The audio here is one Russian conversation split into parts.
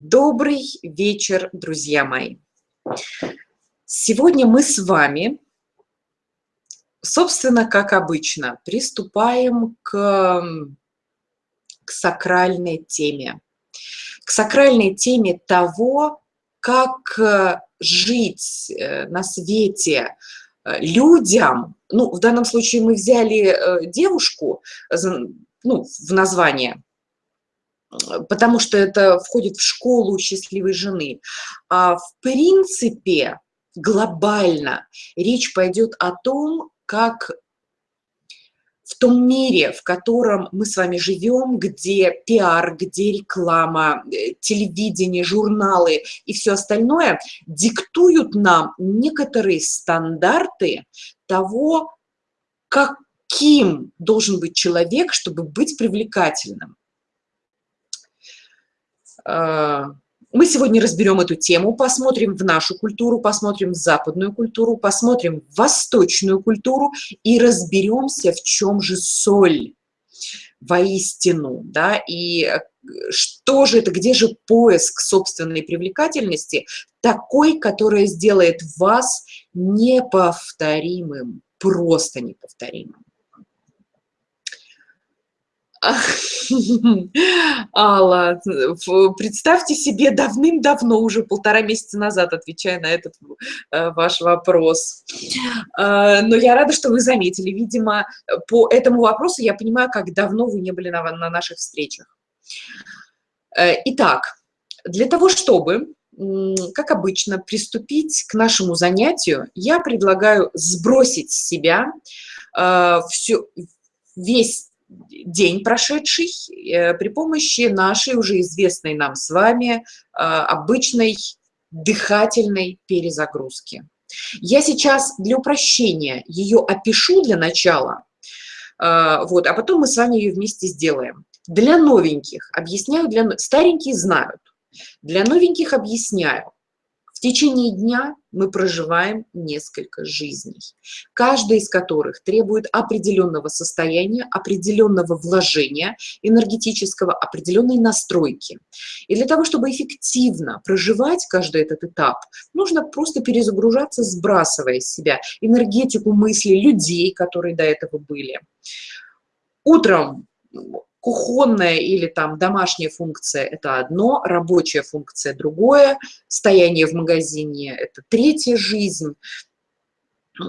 Добрый вечер, друзья мои! Сегодня мы с вами, собственно, как обычно, приступаем к, к сакральной теме. К сакральной теме того, как э, жить э, на свете э, людям. Ну, в данном случае мы взяли девушку ну, в название – потому что это входит в школу счастливой жены. А в принципе, глобально речь пойдет о том, как в том мире, в котором мы с вами живем, где пиар, где реклама, э, телевидение, журналы и все остальное диктуют нам некоторые стандарты того, каким должен быть человек, чтобы быть привлекательным. Э, мы сегодня разберем эту тему, посмотрим в нашу культуру, посмотрим в западную культуру, посмотрим в восточную культуру и разберемся, в чем же соль воистину, да, и э, что же это, где же поиск собственной привлекательности, такой, которая сделает вас неповторимым, просто неповторимым. Алла, представьте себе давным-давно, уже полтора месяца назад, отвечая на этот э, ваш вопрос. Э, но я рада, что вы заметили. Видимо, по этому вопросу я понимаю, как давно вы не были на, на наших встречах. Э, итак, для того, чтобы, как обычно, приступить к нашему занятию, я предлагаю сбросить с себя все, весь день прошедший э, при помощи нашей уже известной нам с вами э, обычной дыхательной перезагрузки. Я сейчас для упрощения ее опишу для начала, э, вот, а потом мы с вами ее вместе сделаем. Для новеньких объясняю, для старенькие знают. Для новеньких объясняю. В течение дня мы проживаем несколько жизней, каждая из которых требует определенного состояния, определенного вложения энергетического, определенной настройки. И для того, чтобы эффективно проживать каждый этот этап, нужно просто перезагружаться, сбрасывая с себя энергетику мысли людей, которые до этого были. Утром Кухонная или там домашняя функция – это одно, рабочая функция – другое, стояние в магазине – это третья жизнь, э,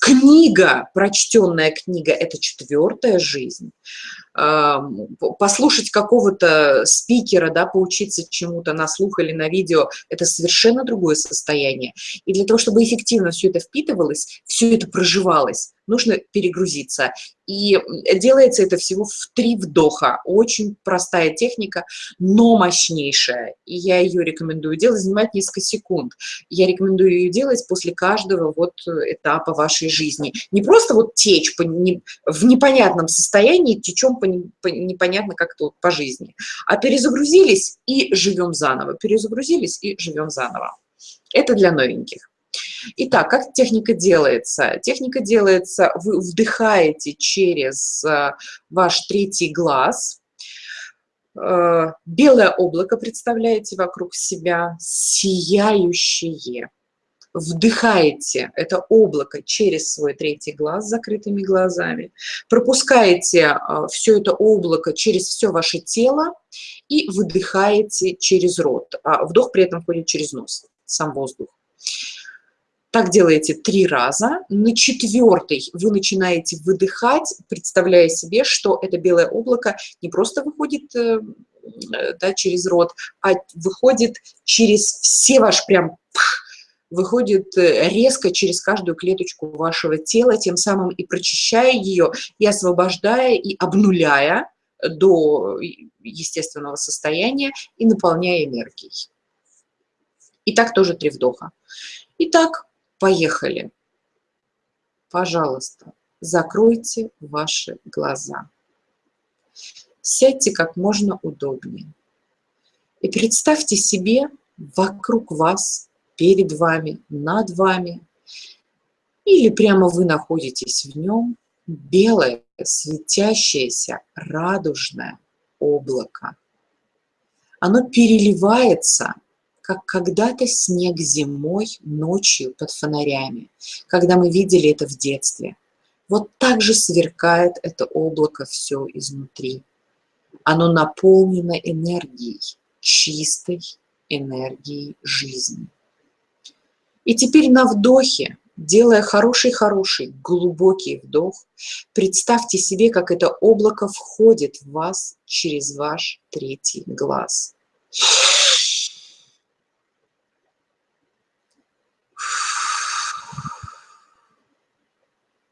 книга, прочтенная книга – это четвертая жизнь. Послушать какого-то спикера, да, поучиться чему-то на слух или на видео – это совершенно другое состояние. И для того, чтобы эффективно все это впитывалось, все это проживалось, нужно перегрузиться. И делается это всего в три вдоха. Очень простая техника, но мощнейшая. И я ее рекомендую делать, занимает несколько секунд. Я рекомендую ее делать после каждого вот этапа вашей жизни. Не просто вот течь по, не, в непонятном состоянии, течем непонятно как-то по жизни, а перезагрузились и живем заново. Перезагрузились и живем заново. Это для новеньких. Итак, как техника делается? Техника делается, вы вдыхаете через э, ваш третий глаз, э, белое облако представляете вокруг себя, сияющее. Вдыхаете это облако через свой третий глаз закрытыми глазами, пропускаете э, все это облако через все ваше тело и выдыхаете через рот. А вдох при этом ходит через нос, сам воздух. Так делаете три раза. На четвертый вы начинаете выдыхать, представляя себе, что это белое облако не просто выходит э, да, через рот, а выходит через все ваш прям выходит э, резко через каждую клеточку вашего тела, тем самым и прочищая ее, и освобождая, и обнуляя до естественного состояния, и наполняя энергией. И так тоже три вдоха. Итак, Поехали. Пожалуйста, закройте ваши глаза. Сядьте как можно удобнее. И представьте себе вокруг вас, перед вами, над вами, или прямо вы находитесь в нем, белое, светящееся, радужное облако. оно переливается, как когда-то снег зимой, ночью под фонарями, когда мы видели это в детстве. Вот так же сверкает это облако все изнутри. Оно наполнено энергией, чистой энергией жизни. И теперь на вдохе, делая хороший-хороший глубокий вдох, представьте себе, как это облако входит в вас через ваш третий глаз.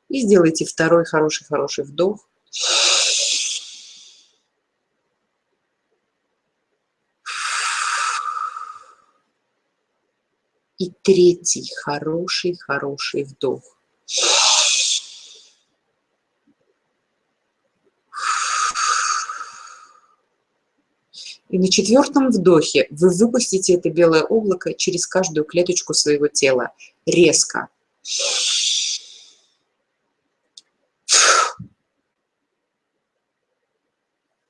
И сделайте второй хороший-хороший вдох. И третий хороший-хороший вдох. И на четвертом вдохе вы выпустите это белое облако через каждую клеточку своего тела. Резко.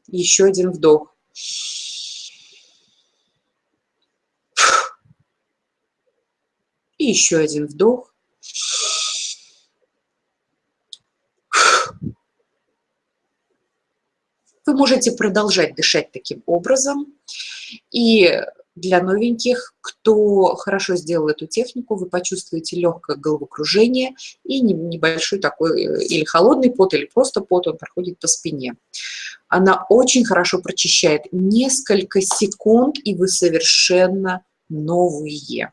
Еще один вдох. И еще один вдох. Вы можете продолжать дышать таким образом. И для новеньких, кто хорошо сделал эту технику, вы почувствуете легкое головокружение и небольшой такой э, или холодный пот, или просто пот, он проходит по спине. Она очень хорошо прочищает несколько секунд, и вы совершенно новые.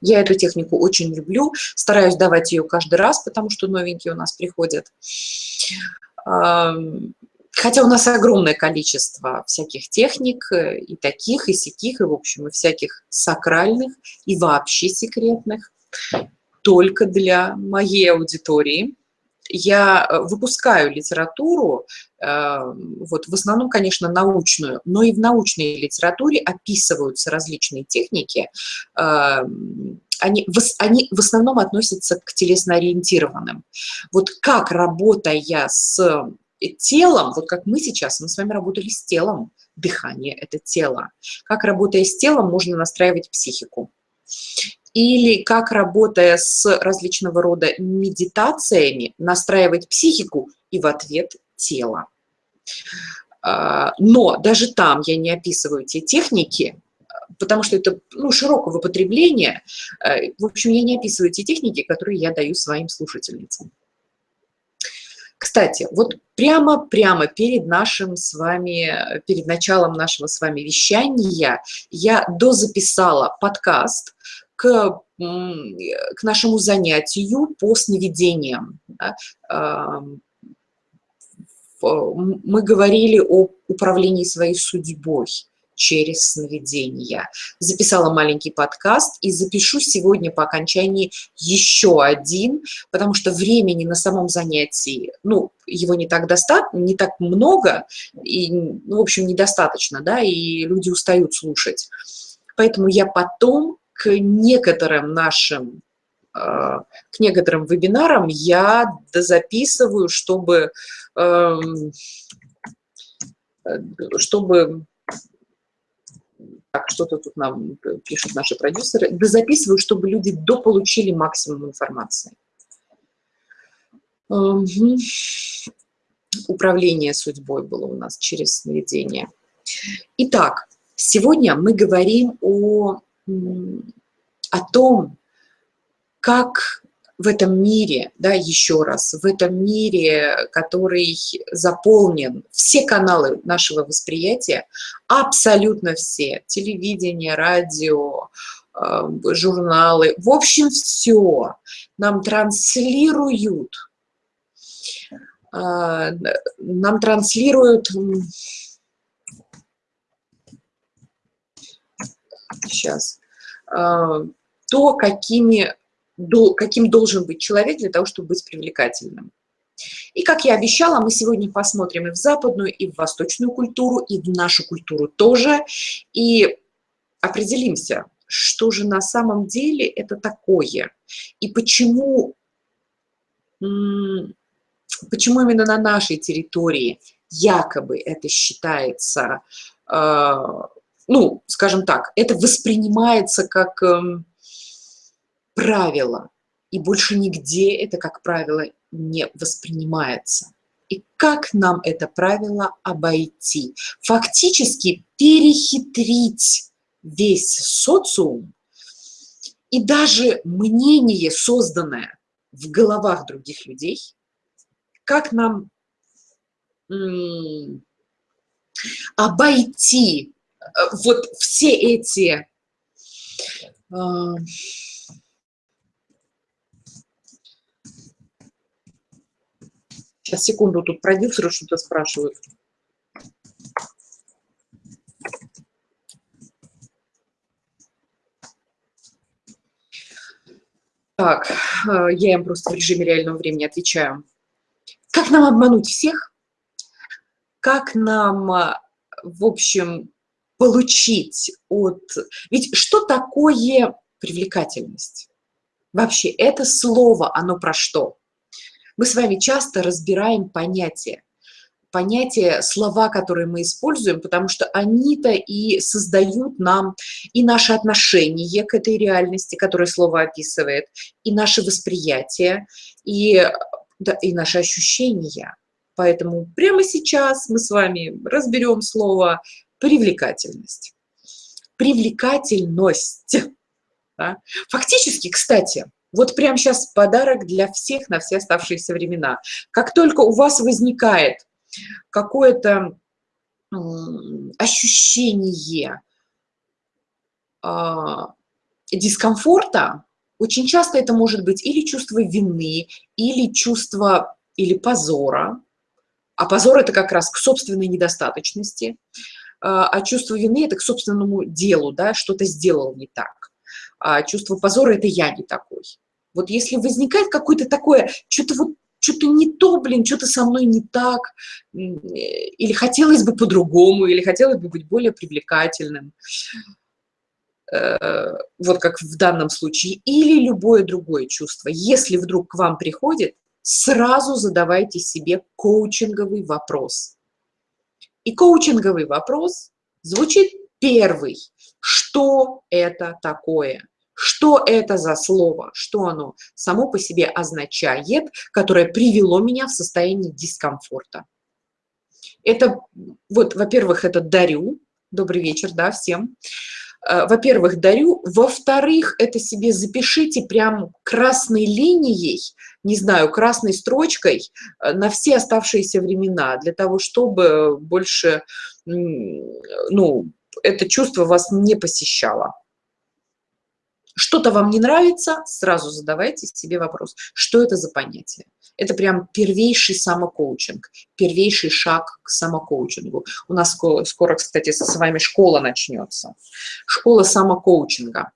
Я эту технику очень люблю, стараюсь давать ее каждый раз, потому что новенькие у нас приходят. Хотя у нас огромное количество всяких техник, э, и таких, и сяких, и, в общем, и всяких сакральных, и вообще секретных, только для моей аудитории я э, выпускаю литературу, э, вот в основном, конечно, научную, но и в научной литературе описываются различные техники, э, они, они в основном относятся к телесно-ориентированным. Вот как, работая с телом, вот как мы сейчас, мы с вами работали с телом, дыхание – это тело. Как, работая с телом, можно настраивать психику или как, работая с различного рода медитациями, настраивать психику и в ответ тело. А, но даже там я не описываю те техники, потому что это ну, широкого потребления. Э, в общем, я не описываю те техники, которые я даю своим слушательницам. Кстати, вот прямо-прямо перед нашим с вами, перед началом нашего с вами вещания я дозаписала подкаст, к, к нашему занятию по сновидениям. Мы говорили о управлении своей судьбой через сновидения. Записала маленький подкаст и запишу сегодня по окончании еще один, потому что времени на самом занятии, ну, его не так достаточно, не так много, и, ну, в общем, недостаточно, да, и люди устают слушать. Поэтому я потом к некоторым нашим а, к некоторым вебинарам я дозаписываю, чтобы, эм, чтобы так, что-то тут нам пишут наши продюсеры, дозаписываю, чтобы люди дополучили максимум информации. Угу. Управление судьбой было у нас через сновидение. Итак, сегодня мы говорим о о том, как в этом мире, да, еще раз, в этом мире, который заполнен, все каналы нашего восприятия, абсолютно все, телевидение, радио, э, журналы, в общем, все нам транслируют, э, нам транслируют сейчас, а, то, какими, каким должен быть человек для того, чтобы быть привлекательным. И, как я обещала, мы сегодня посмотрим и в западную, и в восточную культуру, и в нашу культуру тоже, и определимся, что же на самом деле это такое, и почему, почему именно на нашей территории якобы это считается ну, скажем так, это воспринимается как эм, правило, и больше нигде это как правило не воспринимается. И как нам это правило обойти? Фактически перехитрить весь социум и даже мнение, созданное в головах других людей, как нам обойти э, вот все эти Сейчас, секунду, тут продюсеры что-то спрашивают. Так, э, я им просто в режиме реального времени отвечаю. Как нам обмануть всех? Как нам, э, в общем, получить от... Ведь что такое привлекательность? Вообще, это слово, оно про что? Мы с вами часто разбираем понятия, понятия, слова, которые мы используем, потому что они-то и создают нам и наше отношение к этой реальности, которое слово описывает, и наше восприятие, и, да, и наши ощущения. Поэтому прямо сейчас мы с вами разберем слово «привлекательность». Привлекательность. Да? Фактически, кстати, вот прямо сейчас подарок для всех на все оставшиеся времена. Как только у вас возникает какое-то ощущение а, дискомфорта, очень часто это может быть или чувство вины, или чувство, или позора. А позор – это как раз к собственной недостаточности, а, а чувство вины – это к собственному делу, да, что-то сделал не так. А чувство позора – это я не такой. Вот если возникает какое-то такое, что-то вот что-то не то, блин, что-то со мной не так, или хотелось бы по-другому, или хотелось бы быть более привлекательным, э, вот как в данном случае, или любое другое чувство. Если вдруг к вам приходит, сразу задавайте себе коучинговый вопрос. И коучинговый вопрос звучит первый. Что это такое? Что это за слово, что оно само по себе означает, которое привело меня в состояние дискомфорта. Это, вот, во-первых, это дарю, добрый вечер, да, всем. Э, во-первых, дарю. Во-вторых, это себе запишите прям красной линией, не знаю, красной строчкой э, на все оставшиеся времена, для того, чтобы больше, ну, это чувство вас не посещало. Что-то вам не нравится, сразу задавайте себе вопрос, что это за понятие. Это прям первейший самокоучинг, первейший шаг к самокоучингу. У нас скоро, кстати, с вами школа начнется. Школа самокоучинга.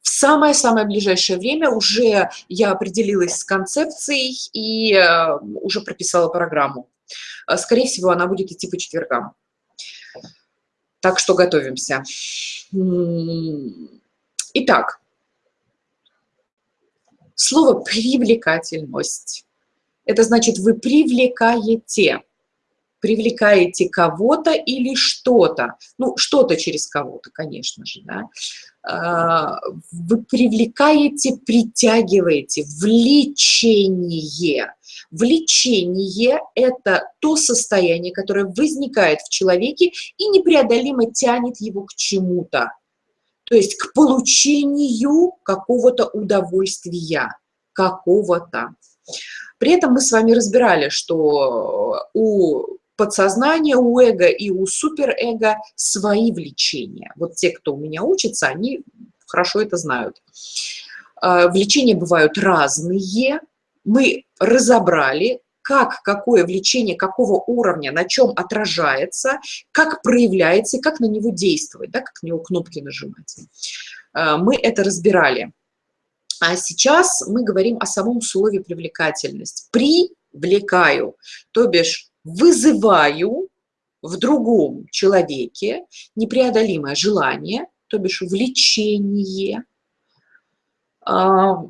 В самое-самое ближайшее время уже я определилась с концепцией и э, уже прописала программу. Э, скорее всего, она будет идти по четвергам. Так что готовимся. Итак, слово «привлекательность» – это значит, вы привлекаете, привлекаете кого-то или что-то, ну, что-то через кого-то, конечно же, да, а, вы привлекаете, притягиваете, влечение. Влечение – это то состояние, которое возникает в человеке и непреодолимо тянет его к чему-то то есть к получению какого-то удовольствия, какого-то. При этом мы с вами разбирали, что у подсознания, у эго и у суперэго свои влечения. Вот те, кто у меня учится, они хорошо это знают. А, влечения бывают разные. Мы разобрали, как какое влечение, какого уровня, на чем отражается, как проявляется и как на него действовать, да, как на него кнопки нажимать. Э, мы это разбирали. А сейчас мы говорим о самом слове привлекательность. Привлекаю, то бишь вызываю в другом человеке непреодолимое желание, то бишь влечение, а,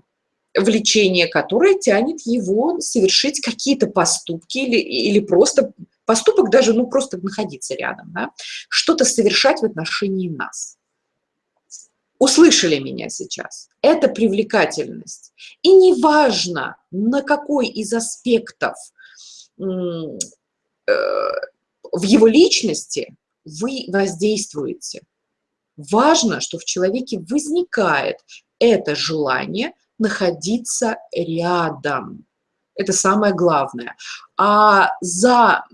влечение, которое тянет его совершить какие-то поступки или, или просто поступок даже, ну, просто находиться рядом, да, что-то совершать в отношении нас. Услышали меня сейчас. Это привлекательность. И неважно, на какой из аспектов э, в его личности вы воздействуете. Важно, что в человеке возникает это желание находиться рядом. Это самое главное. А за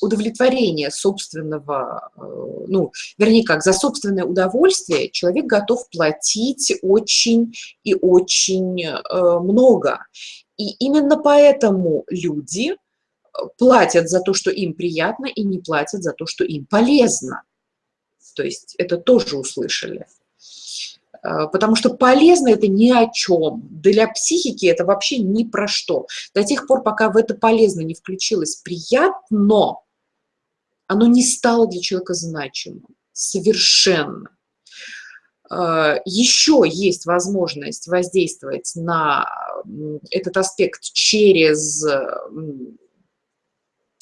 удовлетворение собственного, э, ну, вернее как, за собственное удовольствие человек готов платить очень и очень э, много. И именно поэтому люди э, платят за то, что им приятно, и не платят за то, что им полезно. То есть это тоже услышали. Э, потому что полезно это ни о чем. Для психики это вообще ни про что. До тех пор, пока в это полезно не включилось приятно, оно не стало для человека значимым. Совершенно. Э, Еще есть возможность воздействовать на этот аспект через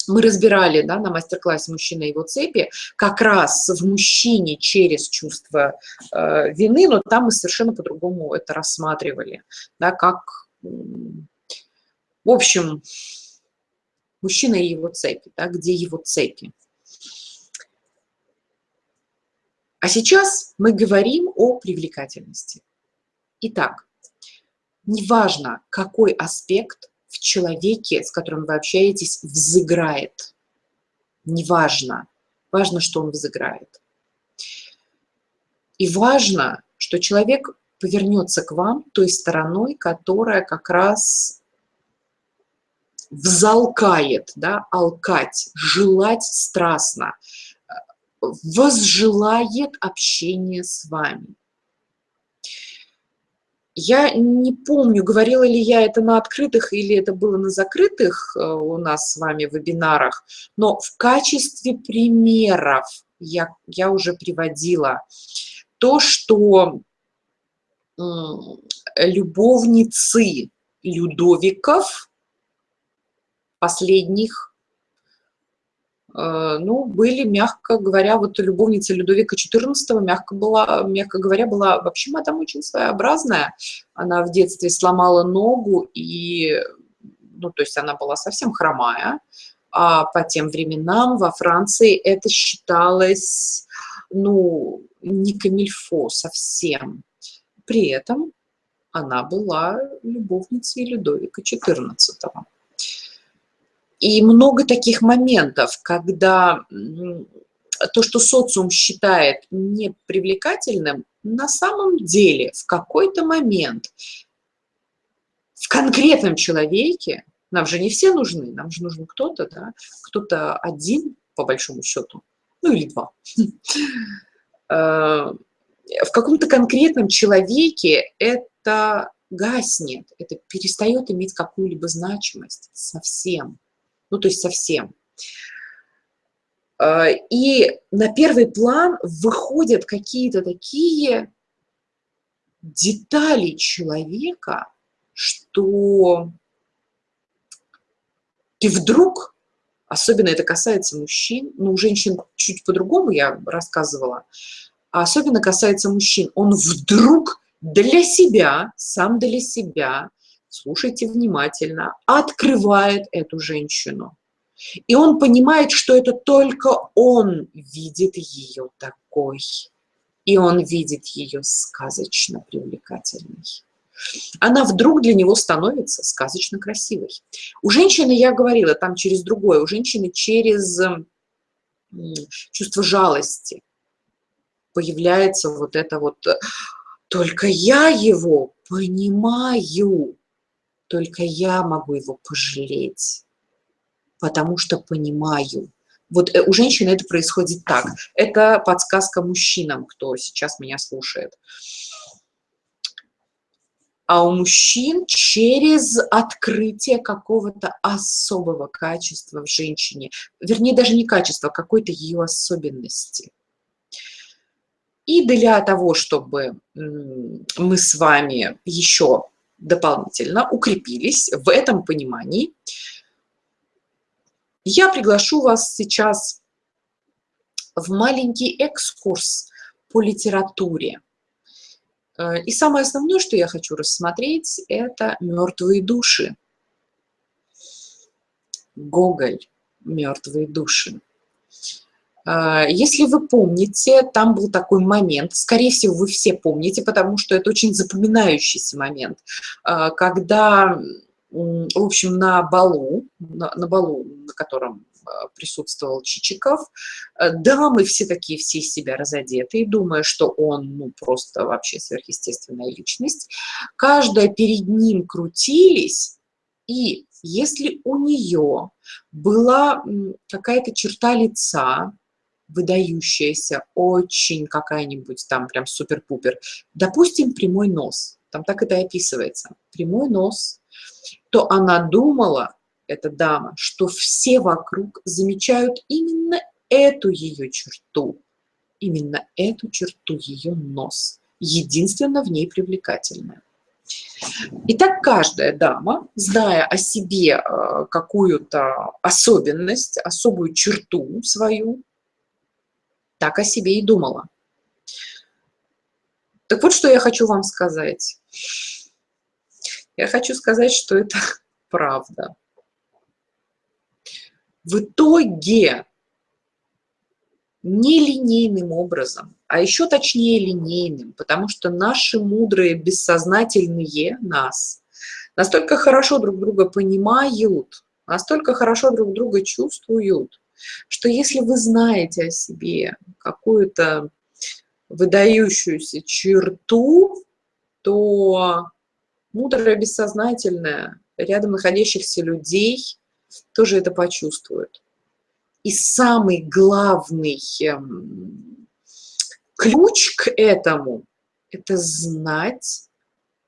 мы разбирали да, на мастер-классе «Мужчина и его цепи» как раз в мужчине через чувство э, вины, но там мы совершенно по-другому это рассматривали, да, как, в общем, мужчина и его цепи, да, где его цепи. А сейчас мы говорим о привлекательности. Итак, неважно, какой аспект в человеке, с которым вы общаетесь, взыграет. Неважно. Важно, что он взыграет. И важно, что человек повернется к вам той стороной, которая как раз взалкает, да, алкать, желать страстно, возжелает общение с вами. Я не помню, говорила ли я это на открытых или это было на закрытых э, у нас с вами вебинарах, но в качестве примеров я, я уже приводила то, что любовницы Людовиков последних ну, были, мягко говоря, вот любовница Людовика XIV, мягко, была, мягко говоря, была вообще мадам очень своеобразная. Она в детстве сломала ногу, и, ну, то есть она была совсем хромая. А по тем временам во Франции это считалось, ну, не камильфо совсем. При этом она была любовницей Людовика XIV. И много таких моментов, когда то, что социум считает непривлекательным, на самом деле в какой-то момент в конкретном человеке, нам же не все нужны, нам же нужен кто-то, да, кто-то один, по большому счету, ну или два. Э, в каком-то конкретном человеке это гаснет, это перестает иметь какую-либо значимость совсем ну то есть совсем. А, и на первый план выходят какие-то такие детали человека, что ты вдруг, особенно это касается мужчин, ну, у женщин чуть по-другому я рассказывала, а особенно касается мужчин, он вдруг для себя, сам для себя слушайте внимательно, открывает эту женщину. И он понимает, что это только он видит ее такой. И он видит ее сказочно привлекательной. Она вдруг для него становится сказочно красивой. У женщины, я говорила, там через другое, у женщины через чувство жалости появляется вот это вот «только я его понимаю». Только я могу его пожалеть, потому что понимаю. Вот э, у женщины это происходит так. Это подсказка мужчинам, кто сейчас меня слушает. А у мужчин через открытие какого-то особого качества в женщине, вернее, даже не качества, а какой-то ее особенности. И для того, чтобы мы с вами еще дополнительно укрепились в этом понимании, я приглашу вас сейчас в маленький экскурс по литературе. Э, и самое основное, что я хочу рассмотреть, это «Мертвые души». Гоголь «Мертвые души». Э, если вы помните, там был такой момент, скорее всего, вы все помните, потому что это очень запоминающийся момент, э, когда, в общем, на балу, на, на балу, на котором присутствовал Чичиков. Дамы все такие, все из себя разодетые, думая, что он ну, просто вообще сверхъестественная личность. Каждая перед ним крутились, и если у нее была какая-то черта лица, выдающаяся, очень какая-нибудь там прям супер-пупер, допустим, прямой нос, там так это и описывается, прямой нос, то она думала, эта дама, что все вокруг замечают именно эту ее черту, именно эту черту, ее нос, единственно в ней привлекательная. Итак, каждая дама, зная о себе э, какую-то особенность, особую черту свою, так о себе и думала. Так вот, что я хочу вам сказать. Я хочу сказать, что это правда. В итоге нелинейным образом, а еще точнее линейным, потому что наши мудрые, бессознательные нас настолько хорошо друг друга понимают, настолько хорошо друг друга чувствуют, что если вы знаете о себе какую-то выдающуюся черту, то мудрое бессознательное рядом находящихся людей тоже это почувствуют. И самый главный эм, ключ к этому – это знать,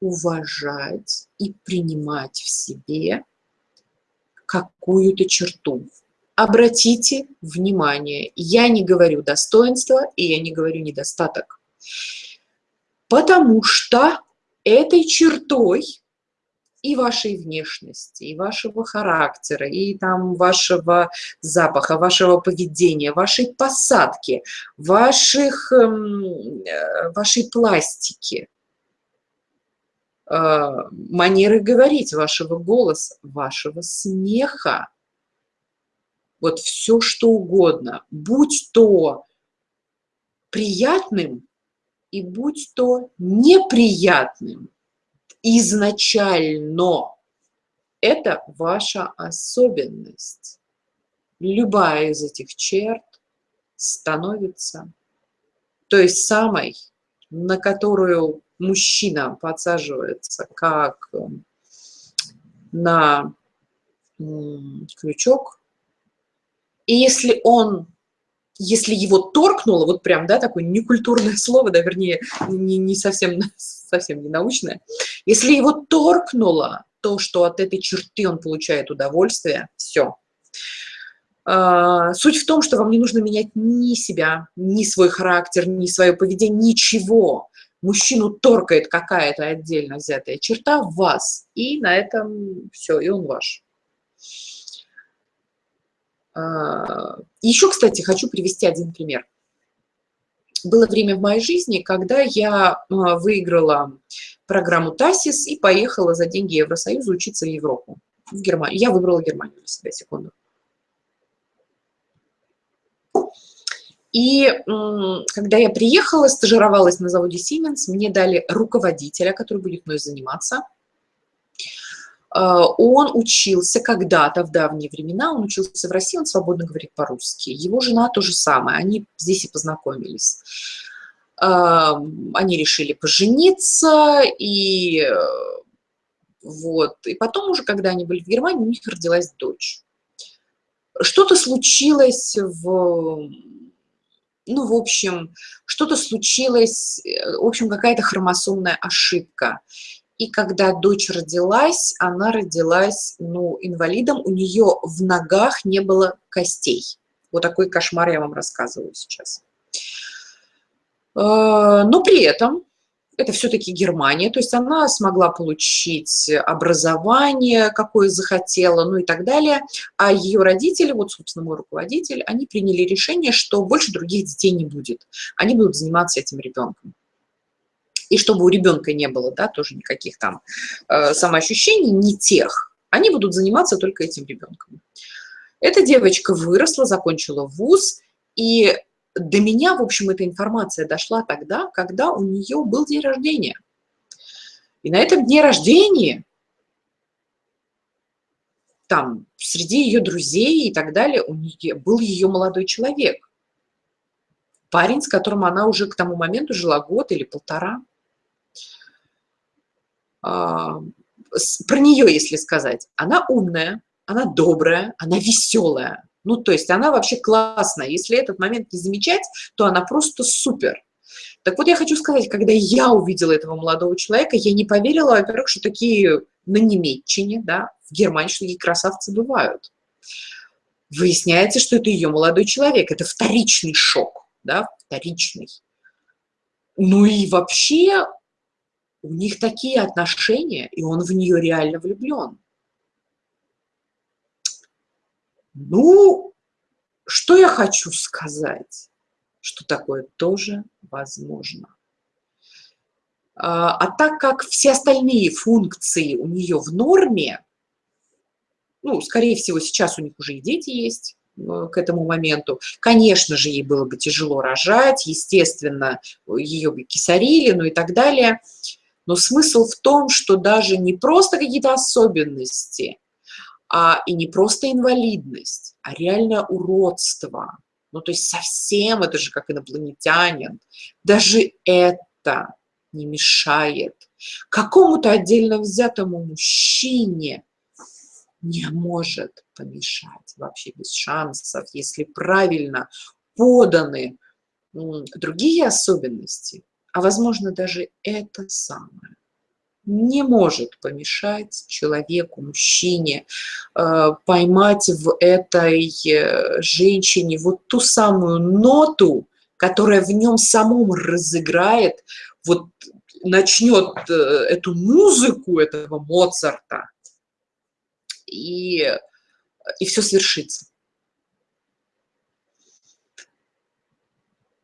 уважать и принимать в себе какую-то черту. Обратите внимание, я не говорю достоинство и я не говорю недостаток, потому что этой чертой и вашей внешности, и вашего характера, и там вашего запаха, вашего поведения, вашей посадки, ваших, эм, э, вашей пластики, э, манеры говорить, вашего голоса, вашего смеха. Вот все, что угодно, будь то приятным и будь то неприятным – изначально. Это ваша особенность. Любая из этих черт становится той самой, на которую мужчина подсаживается как на крючок. И если он если его торкнуло, вот прям, да, такое некультурное слово, да, вернее, не, не совсем, совсем не научное, если его торкнуло, то, что от этой черты он получает удовольствие, все. А, суть в том, что вам не нужно менять ни себя, ни свой характер, ни свое поведение, ничего. Мужчину торкает какая-то отдельно взятая черта в вас, и на этом все, и он ваш. А, еще, кстати, хочу привести один пример. Было время в моей жизни, когда я а, выиграла программу ТАСИС и поехала за деньги Евросоюза учиться в Европу, в Германию. Я выбрала Германию для себя, секунду. И когда я приехала, стажировалась на заводе Siemens, мне дали руководителя, который будет мной заниматься – он учился когда-то, в давние времена, он учился в России, он свободно говорит по-русски. Его жена то же самое, они здесь и познакомились. Эм, они решили пожениться, и э, вот. И потом уже, когда они были в Германии, у них родилась дочь. Что-то случилось в... Ну, в общем, что-то случилось, э, в общем, какая-то хромосомная ошибка. И когда дочь родилась, она родилась ну, инвалидом, у нее в ногах не было костей. Вот такой кошмар я вам рассказываю сейчас. Э, но при этом это все-таки Германия, то есть она смогла получить образование, какое захотела, ну и так далее. А ее родители, вот, собственно, мой руководитель, они приняли решение, что больше других детей не будет. Они будут заниматься этим ребенком. И чтобы у ребенка не было, да, тоже никаких там э, самоощущений, не тех, они будут заниматься только этим ребенком. Эта девочка выросла, закончила вуз, и до меня, в общем, эта информация дошла тогда, когда у нее был день рождения. И на этом дне рождения, там, среди ее друзей и так далее, у нее был ее молодой человек. Парень, с которым она уже к тому моменту жила год или полтора. А, про нее, если сказать, она умная, она добрая, она веселая, ну, то есть она вообще классная. Если этот момент не замечать, то она просто супер. Так вот, я хочу сказать, когда я увидела этого молодого человека, я не поверила, во-первых, что такие на Немеччине, да, в Германии, что такие красавцы бывают. Выясняется, что это ее молодой человек. Это вторичный шок, да, вторичный. Ну и вообще у них такие отношения, и он в нее реально влюблен. Ну, что я хочу сказать? Что такое тоже возможно. А, а так как все остальные функции у нее в норме, ну, скорее всего, сейчас у них уже и дети есть э, к этому моменту. Конечно же, ей было бы тяжело рожать, естественно, ее бы кисарили, ну и так далее. Но смысл в том, что даже не просто какие-то особенности, а, и не просто инвалидность, а реальное уродство. Ну, то есть совсем это же как инопланетянин. Даже это не мешает какому-то отдельно взятому мужчине не может помешать вообще без шансов, если правильно поданы другие особенности, а возможно даже это самое не может помешать человеку, мужчине, э, поймать в этой э, женщине вот ту самую ноту, которая в нем самом разыграет, вот начнет э, эту музыку этого Моцарта, и, и все свершится.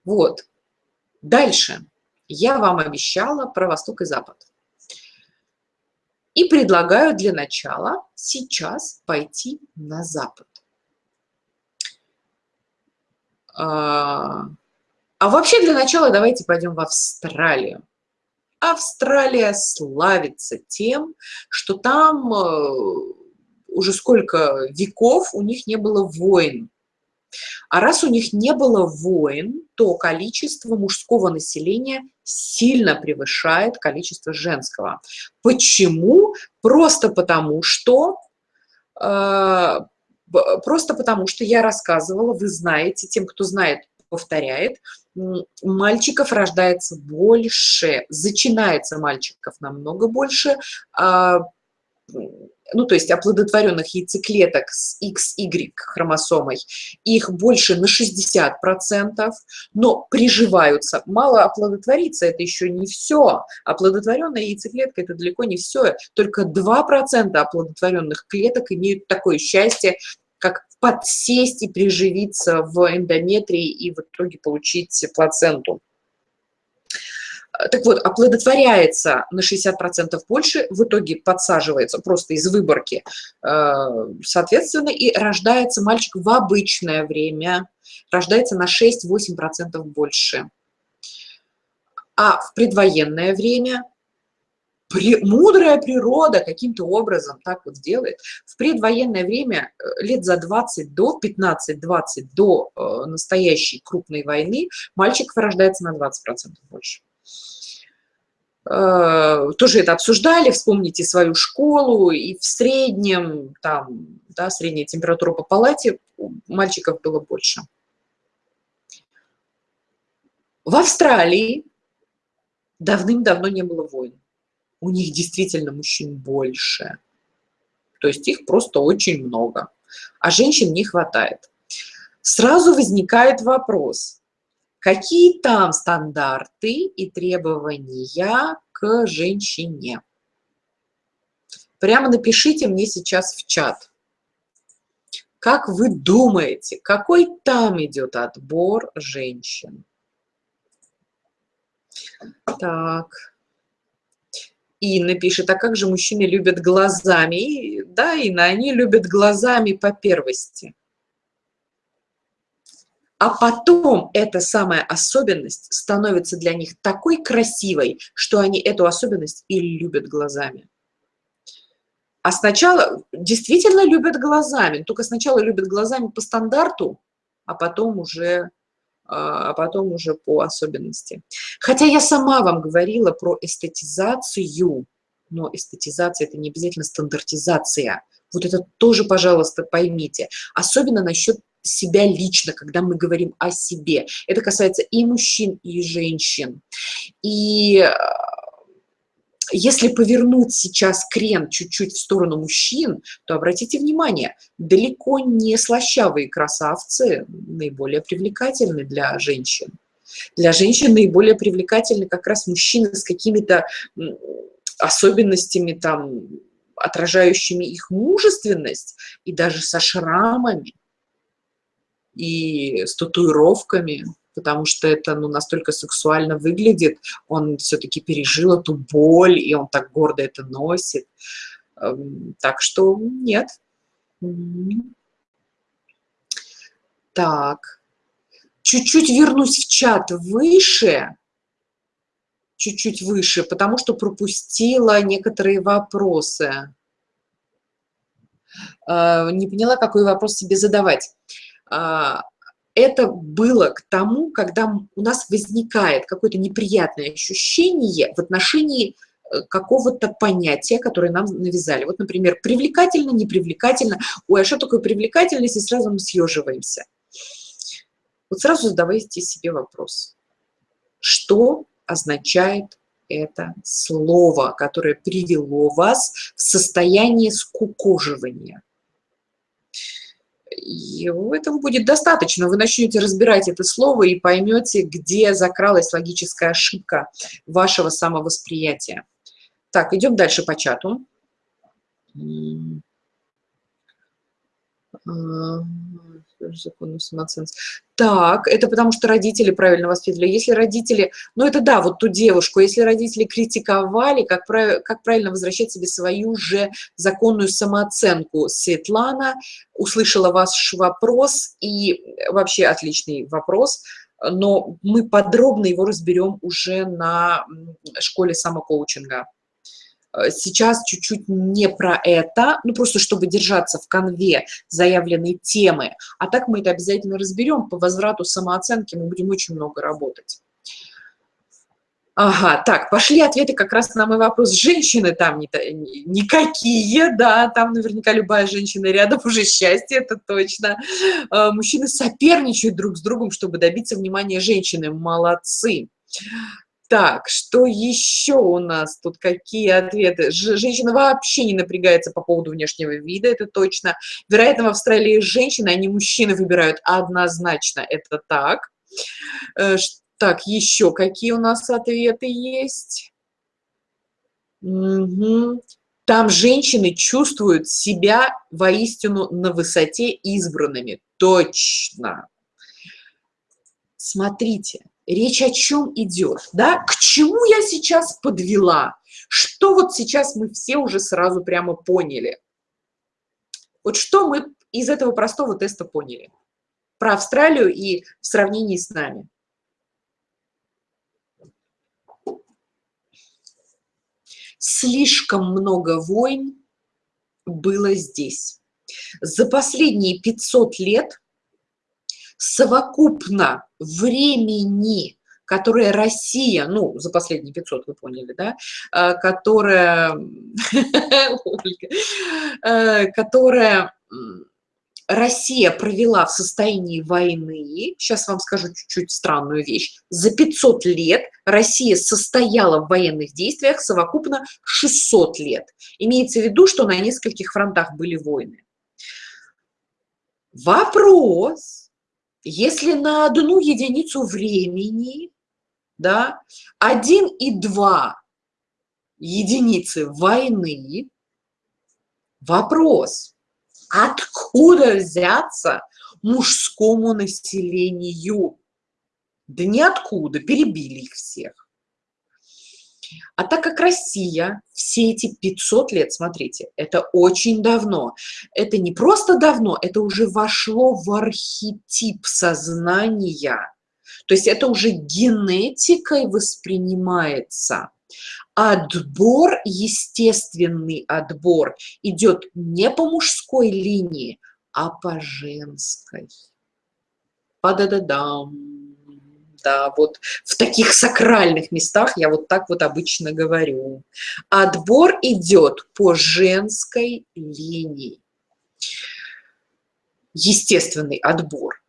Вот. Дальше. Я вам обещала про Восток и Запад. И предлагаю для начала сейчас пойти на запад. А, а вообще для начала давайте пойдем в Австралию. Австралия славится тем, что там э, уже сколько веков у них не было войн. А раз у них не было войн, то количество мужского населения сильно превышает количество женского. Почему? Просто потому, что э, просто потому, что я рассказывала, вы знаете, тем, кто знает, повторяет, мальчиков рождается больше, зачинается мальчиков намного больше, а ну, то есть оплодотворенных яйцеклеток с XY хромосомой, их больше на 60%, но приживаются. Мало оплодотвориться – это еще не все. Оплодотворенная яйцеклетка – это далеко не все. Только 2% оплодотворенных клеток имеют такое счастье, как подсесть и приживиться в эндометрии и в итоге получить плаценту. Так вот, оплодотворяется на 60% больше, в итоге подсаживается просто из выборки, э, соответственно, и рождается мальчик в обычное время, рождается на 6-8% больше. А в предвоенное время при, мудрая природа каким-то образом так вот делает. В предвоенное время, э, лет за 20 до 15-20 до э, настоящей крупной войны, мальчиков рождается на 20% больше. Э, тоже это обсуждали, вспомните свою школу, и в среднем, там, да, средняя температура по палате у мальчиков было больше. В Австралии давным-давно не было войн. У них действительно мужчин больше. То есть их просто очень много. А женщин не хватает. Сразу возникает вопрос, Какие там стандарты и требования к женщине? Прямо напишите мне сейчас в чат. Как вы думаете, какой там идет отбор женщин? Так. Инна пишет, а как же мужчины любят глазами? И, да, Инна, они любят глазами по первости. А потом эта самая особенность становится для них такой красивой, что они эту особенность и любят глазами. А сначала действительно любят глазами, только сначала любят глазами по стандарту, а потом уже, а, а потом уже по особенности. Хотя я сама вам говорила про эстетизацию, но эстетизация – это не обязательно стандартизация. Вот это тоже, пожалуйста, поймите. Особенно насчет себя лично, когда мы говорим о себе. Это касается и мужчин, и женщин. И если повернуть сейчас крен чуть-чуть в сторону мужчин, то обратите внимание, далеко не слащавые красавцы наиболее привлекательны для женщин. Для женщин наиболее привлекательны как раз мужчины с какими-то особенностями, там, отражающими их мужественность, и даже со шрамами, и с татуировками потому что это ну, настолько сексуально выглядит, он все-таки пережил эту боль, и он так гордо это носит. Эм, так что нет. Так. Чуть-чуть вернусь в чат выше, чуть-чуть выше, потому что пропустила некоторые вопросы. Э, не поняла, какой вопрос себе задавать. А, это было к тому, когда у нас возникает какое-то неприятное ощущение в отношении э, какого-то понятия, которое нам навязали. Вот, например, привлекательно, непривлекательно. Ой, а что такое привлекательность? И сразу мы съеживаемся. Вот сразу задавайте себе вопрос. Что означает это слово, которое привело вас в состояние скукоживания? И этого будет достаточно. Вы начнете разбирать это слово и поймете, где закралась логическая ошибка вашего самовосприятия. Так, идем дальше по чату. Законную самооценку. Так, это потому что родители правильно воспитывали. Если родители, ну это да, вот ту девушку, если родители критиковали, как, прав, как правильно возвращать себе свою же законную самооценку. Светлана услышала ваш вопрос, и вообще отличный вопрос, но мы подробно его разберем уже на школе самокоучинга. Э, сейчас чуть-чуть не про это, ну просто чтобы держаться в конве заявленной темы. А так мы это обязательно разберем. По возврату самооценки мы будем очень много работать. Ага, так, пошли ответы как раз на мой вопрос. Женщины там не, никакие, да, там наверняка любая женщина рядом уже счастье, это точно. Э, мужчины соперничают друг с другом, чтобы добиться внимания женщины. Молодцы. Так, что еще у нас тут? Какие ответы? Женщина вообще не напрягается по поводу внешнего вида, это точно. Вероятно, в Австралии женщины, а не мужчины выбирают однозначно, это так. Э, так, еще какие у нас ответы есть? Угу. Там женщины чувствуют себя воистину на высоте избранными. Точно. Смотрите, речь о чем идет, да, к чему я сейчас подвела, что вот сейчас мы все уже сразу прямо поняли. Вот что мы из этого простого теста поняли про Австралию и в сравнении с нами. Слишком много войн было здесь. За последние 500 лет совокупно времени, которое Россия, ну, за последние 500, вы поняли, да, э, которая, э, которая Россия провела в состоянии войны, сейчас вам скажу чуть-чуть странную вещь, за 500 лет Россия состояла в военных действиях совокупно 600 лет. Имеется в виду, что на нескольких фронтах были войны. Вопрос, Если на одну единицу времени, да, 1 и 2 единицы войны, вопрос, откуда взяться мужскому населению? Да ниоткуда, перебили их всех. А так как Россия все эти 500 лет, смотрите, это очень давно, это не просто давно, это уже вошло в архетип сознания, то есть это уже генетикой воспринимается. Отбор, естественный отбор, идет не по мужской линии, а по женской. Па-да-да-дам да, вот в таких сакральных местах я вот так вот обычно говорю. Отбор идет по женской линии. Естественный отбор.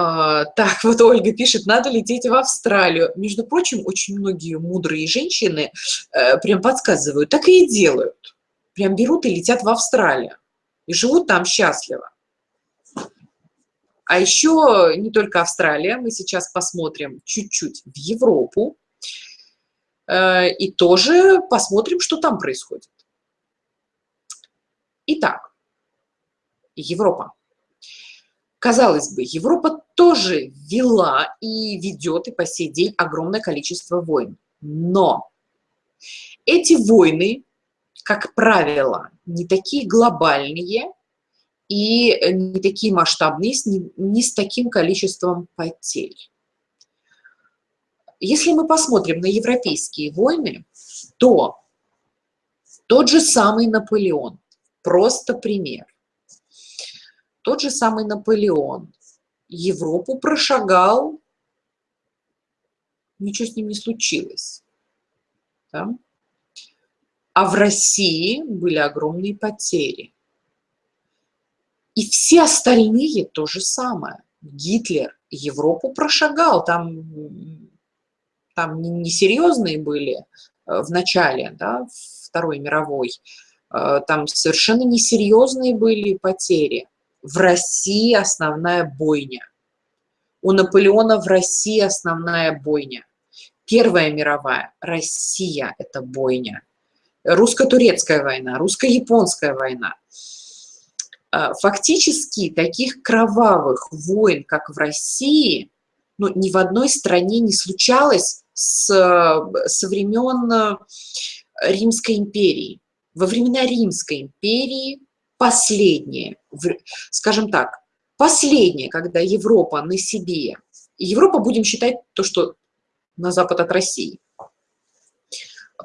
А, так, вот Ольга пишет, надо лететь в Австралию. Между прочим, очень многие мудрые женщины э, прям подсказывают, так и делают. Прям берут и летят в Австралию. И живут там счастливо. А еще не только Австралия, мы сейчас посмотрим чуть-чуть в Европу э, и тоже посмотрим, что там происходит. Итак, Европа. Казалось бы, Европа тоже вела и ведет и по сей день огромное количество войн. Но эти войны, как правило, не такие глобальные, и э, не такие масштабные, не, не с таким количеством потерь. Если мы посмотрим на европейские войны, то тот же самый Наполеон, просто пример, тот же самый Наполеон Европу прошагал, ничего с ним не случилось. Да? А в России были огромные потери. И все остальные то же самое. Гитлер Европу прошагал, там, там несерьезные были э, в начале да, Второй мировой, э, там совершенно несерьезные были потери. В России основная бойня. У Наполеона в России основная бойня. Первая мировая, Россия – это бойня. Русско-турецкая война, русско-японская война – фактически таких кровавых войн, как в России, ну, ни в одной стране не случалось с, со времен э, Римской империи. Во времена Римской империи последнее, скажем так, последнее, когда Европа на себе, Европа будем считать то, что на запад от России,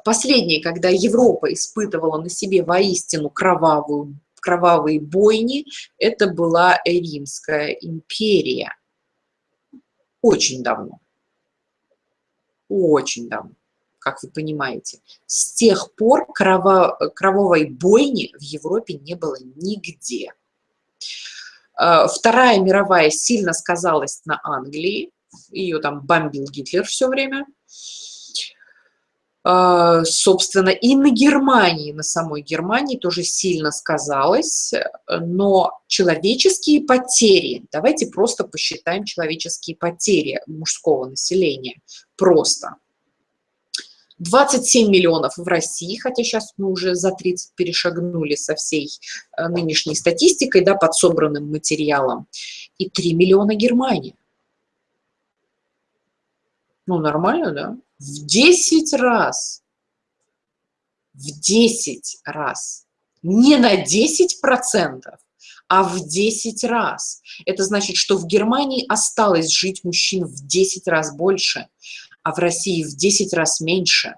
последнее, когда Европа испытывала на себе воистину кровавую кровавые бойни, это была Римская империя. Очень давно. Очень давно, как вы понимаете. С тех пор крово, кровавой бойни в Европе не было нигде. А, Вторая мировая сильно сказалась на Англии. Ее там бомбил Гитлер все время. А, собственно, и на Германии, на самой Германии тоже сильно сказалось, но человеческие потери, давайте просто посчитаем человеческие потери мужского населения, просто. 27 миллионов в России, хотя сейчас мы уже за 30 перешагнули со всей э, нынешней статистикой, да, под собранным материалом, и 3 миллиона Германия. Ну, нормально, да? В 10 раз, в 10 раз, не на 10 процентов, а в 10 раз. Это значит, что в Германии осталось жить мужчин в 10 раз больше, а в России в 10 раз меньше.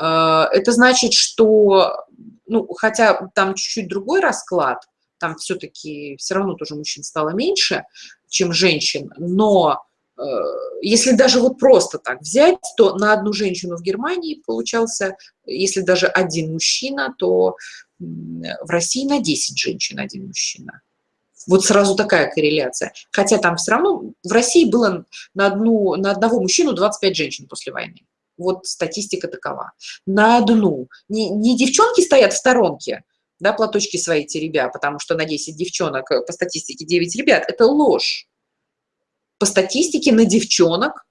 Э, это значит, что, ну, хотя там чуть-чуть другой расклад, там все-таки все равно тоже мужчин стало меньше, чем женщин, но если даже вот просто так взять, то на одну женщину в Германии получался, если даже один мужчина, то в России на 10 женщин один мужчина. Вот сразу такая корреляция. Хотя там все равно в России было на, одну, на одного мужчину 25 женщин после войны. Вот статистика такова. На одну. Не, не девчонки стоят в сторонке, да, платочки свои теребя, потому что на 10 девчонок, э, по статистике 9 ребят, это ложь. По статистике на девчонок,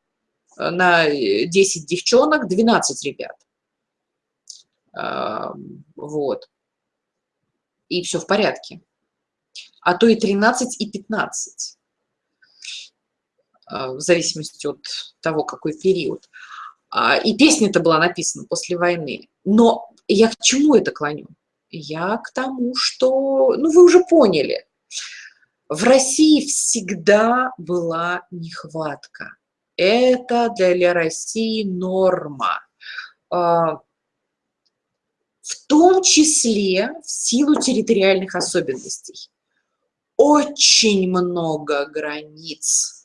э, на 10 девчонок 12 ребят. Вот. И все в порядке. А то и 13, и 15. В зависимости от того, какой период. А, и песня-то была написана после войны. Но я к чему это клоню? Я к тому, что, ну, вы уже поняли, в России всегда была нехватка. Это для России норма. А, в том числе в силу территориальных особенностей. Очень много границ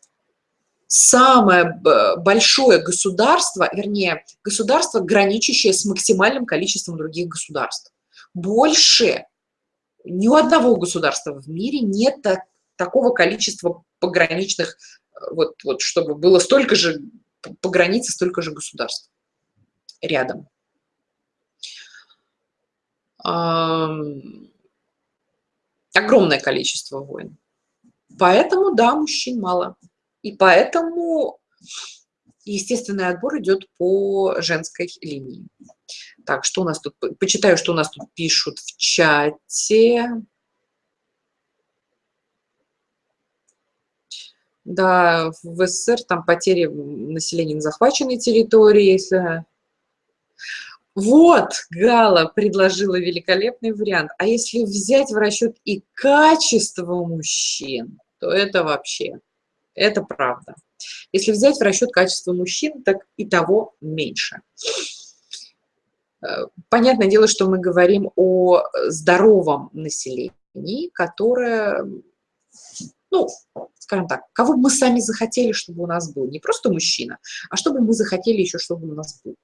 самое большое государство, вернее, государство, граничащее с максимальным количеством других государств. Больше ни у одного государства в мире нет так, такого количества пограничных, э, вот, вот чтобы было столько же, по границе столько же государств рядом. Огромное количество войн. Поэтому, да, мужчин мало. И поэтому естественный отбор идет по женской линии. Так, что у нас тут? Почитаю, что у нас тут пишут в чате. Да, в СССР там потери населения на захваченной территории. Вот, Гала предложила великолепный вариант. А если взять в расчет и качество мужчин, то это вообще... Это правда. Если взять в расчет качество мужчин, так и того меньше. Э, понятное дело, что мы говорим о здоровом населении, которое, ну, скажем так, кого бы мы сами захотели, чтобы у нас был. Не просто мужчина, а чтобы мы захотели еще, чтобы у нас был.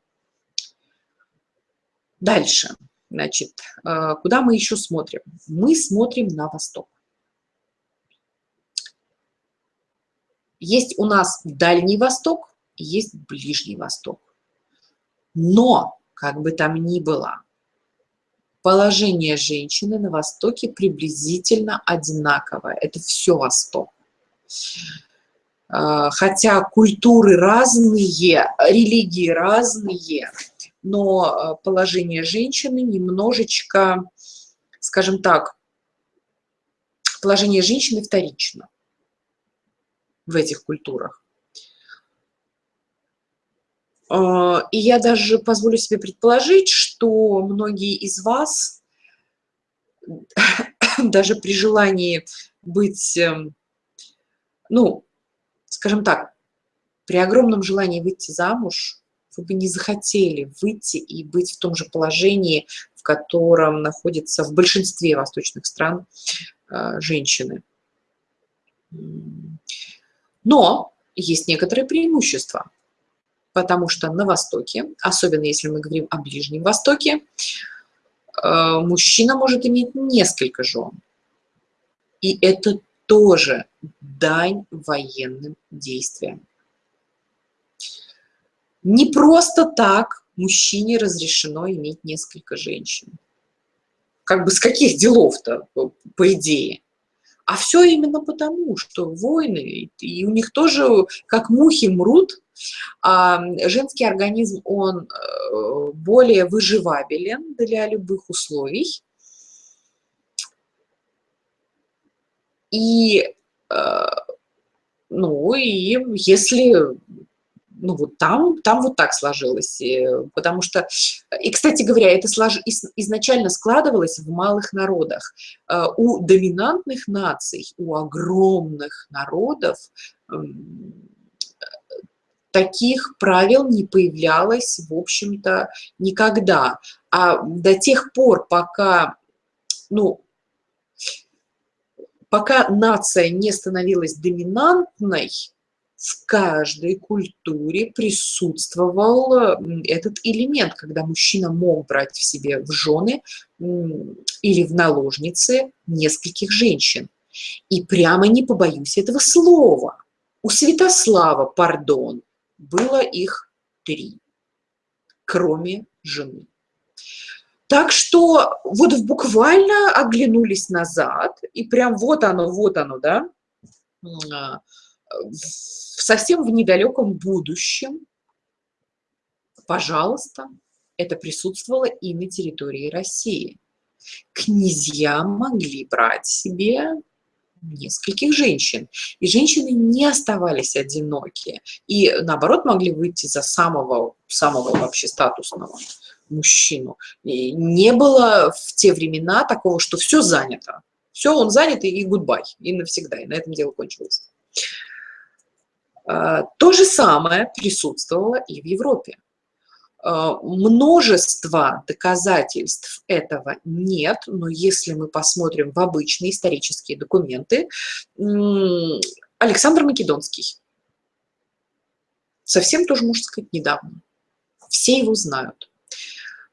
Дальше. Значит, э, куда мы еще смотрим? Мы смотрим на восток. Есть у нас Дальний Восток, есть Ближний Восток. Но, как бы там ни было, положение женщины на Востоке приблизительно одинаковое. Это все Восток. А, хотя культуры разные, религии разные, но а, положение женщины немножечко, скажем так, положение женщины вторично в этих культурах. А, и я даже позволю себе предположить, что многие из вас даже при желании быть, эм, ну, скажем так, при огромном желании выйти замуж, вы бы не захотели выйти и быть в том же положении, в котором находятся в большинстве восточных стран э, женщины. Но есть некоторые преимущества, потому что на Востоке, особенно если мы говорим о Ближнем Востоке, э, мужчина может иметь несколько жен. И это тоже дань военным действиям. Не просто так мужчине разрешено иметь несколько женщин. Как бы с каких делов-то, по идее? А все именно потому, что войны, и у них тоже как мухи мрут, а женский организм, он э, более выживабелен для любых условий. И, э, ну, и если ну вот там, там вот так сложилось, потому что, и, кстати говоря, это слож, изначально складывалось в малых народах. Э, у доминантных наций, у огромных народов таких правил не появлялось, в общем-то, никогда. А до тех пор, пока, ну, пока нация не становилась доминантной, в каждой культуре присутствовал этот элемент, когда мужчина мог брать в себе в жены или в наложницы нескольких женщин. И прямо не побоюсь этого слова. У Святослава, пардон, было их три, кроме жены. Так что вот буквально оглянулись назад, и прям вот оно, вот оно, да, а, совсем в недалеком будущем, пожалуйста, это присутствовало и на территории России. Князья могли брать себе нескольких женщин. И женщины не оставались одиноки. И наоборот могли выйти за самого, самого вообще статусного мужчину. И не было в те времена такого, что все занято. Все, он занят, и гудбай, и навсегда, и на этом дело кончилось. А, то же самое присутствовало и в Европе. А, множество доказательств этого нет, но если мы посмотрим в обычные исторические документы, Александр Македонский, совсем тоже, можно сказать, недавно, все его знают.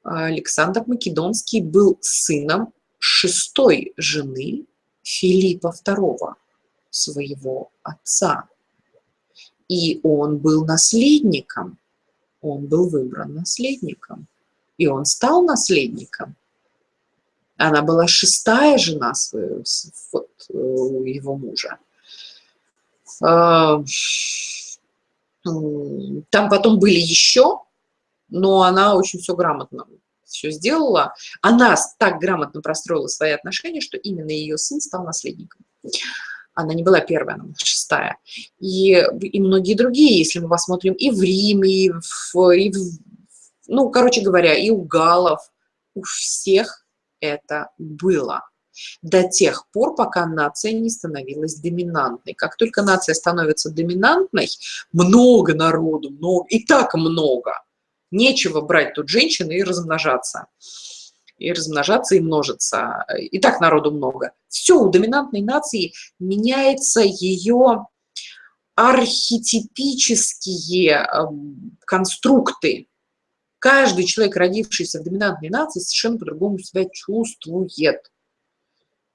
Александр Македонский был сыном шестой жены Филиппа II, своего отца. И он был наследником, он был выбран наследником, и он стал наследником. Она была шестая жена своего, вот, э, его мужа. А, там потом были еще но она очень все грамотно все сделала. Она так грамотно простроила свои отношения, что именно ее сын стал наследником. Она не была первая, она была шестая. И, и многие другие, если мы посмотрим и в Риме, и в, и в, ну, короче говоря, и у галов, у всех это было до тех пор, пока нация не становилась доминантной. Как только нация становится доминантной, много народу, много, и так много – Нечего брать тут женщины и размножаться. И размножаться, и множиться. И так народу много. Все, у доминантной нации меняется ее архетипические эм, конструкты. Каждый человек, родившийся в доминантной нации, совершенно по-другому себя чувствует.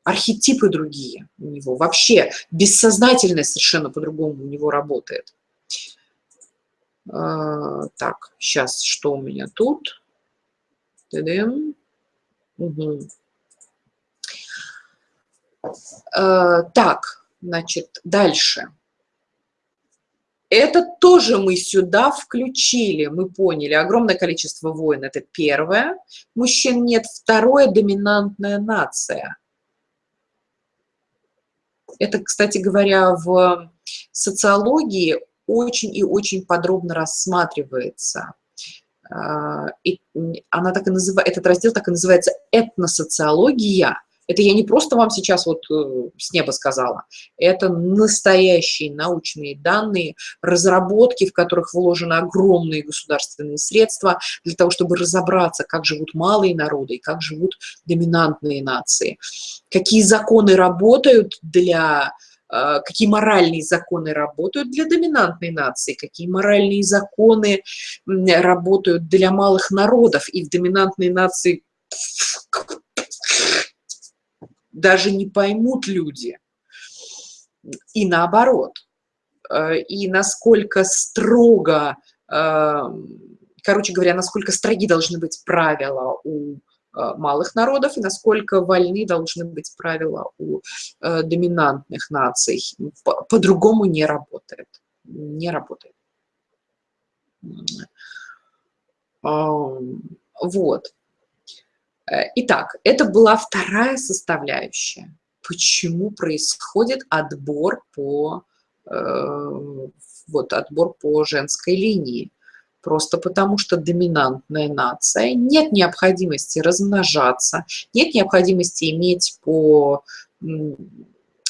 Архетипы другие у него. Вообще бессознательность совершенно по-другому у него работает. А, так, сейчас, что у меня тут? Угу. А, так, значит, дальше. Это тоже мы сюда включили, мы поняли. Огромное количество войн – это первое. Мужчин нет. Второе – доминантная нация. Это, кстати говоря, в социологии очень и очень подробно рассматривается. А, и она так и называет, этот раздел так и называется «Этносоциология». Это я не просто вам сейчас вот э, с неба сказала. Это настоящие научные данные, разработки, в которых вложены огромные государственные средства для того, чтобы разобраться, как живут малые народы и как живут доминантные нации. Какие законы работают для какие моральные законы работают для доминантной нации, какие моральные законы работают для малых народов. И в доминантной нации даже не поймут люди. И наоборот. А, и насколько строго, а, короче говоря, насколько строги должны быть правила у малых народов и насколько вольны должны быть правила у э, доминантных наций. По-другому по не работает. Не работает. Вот. Э, итак, это была вторая составляющая. Почему происходит отбор по, вот, отбор по женской линии? Просто потому что доминантная нация, нет необходимости размножаться, нет необходимости иметь по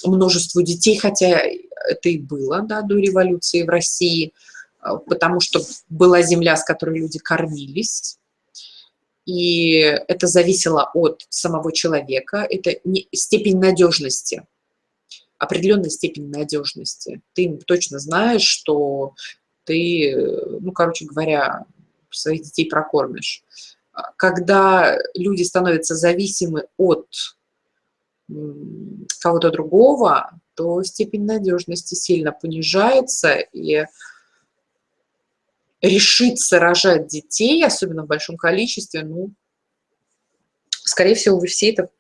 множеству детей, хотя это и было да, до революции в России, а, потому что была земля, с которой люди кормились, и это зависело от самого человека, это не, степень надежности, определенная степень надежности. Ты точно знаешь, что ты, ну, короче говоря, своих детей прокормишь. Когда люди становятся зависимы от кого-то другого, то степень надежности сильно понижается, и решиться рожать детей, особенно в большом количестве, ну, скорее всего, вы все это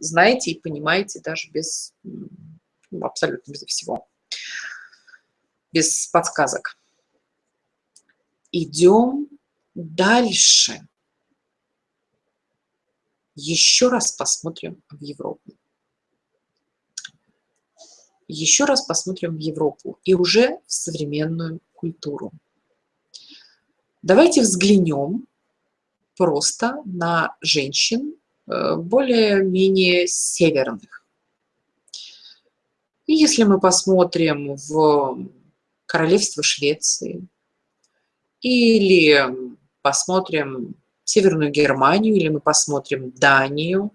знаете и понимаете даже без, ну, абсолютно без всего, без подсказок. Идем дальше. Еще раз посмотрим в Европу. Еще раз посмотрим в Европу и уже в современную культуру. Давайте взглянем просто на женщин э, более-менее северных. И если мы посмотрим в королевство Швеции или посмотрим Северную Германию, или мы посмотрим Данию,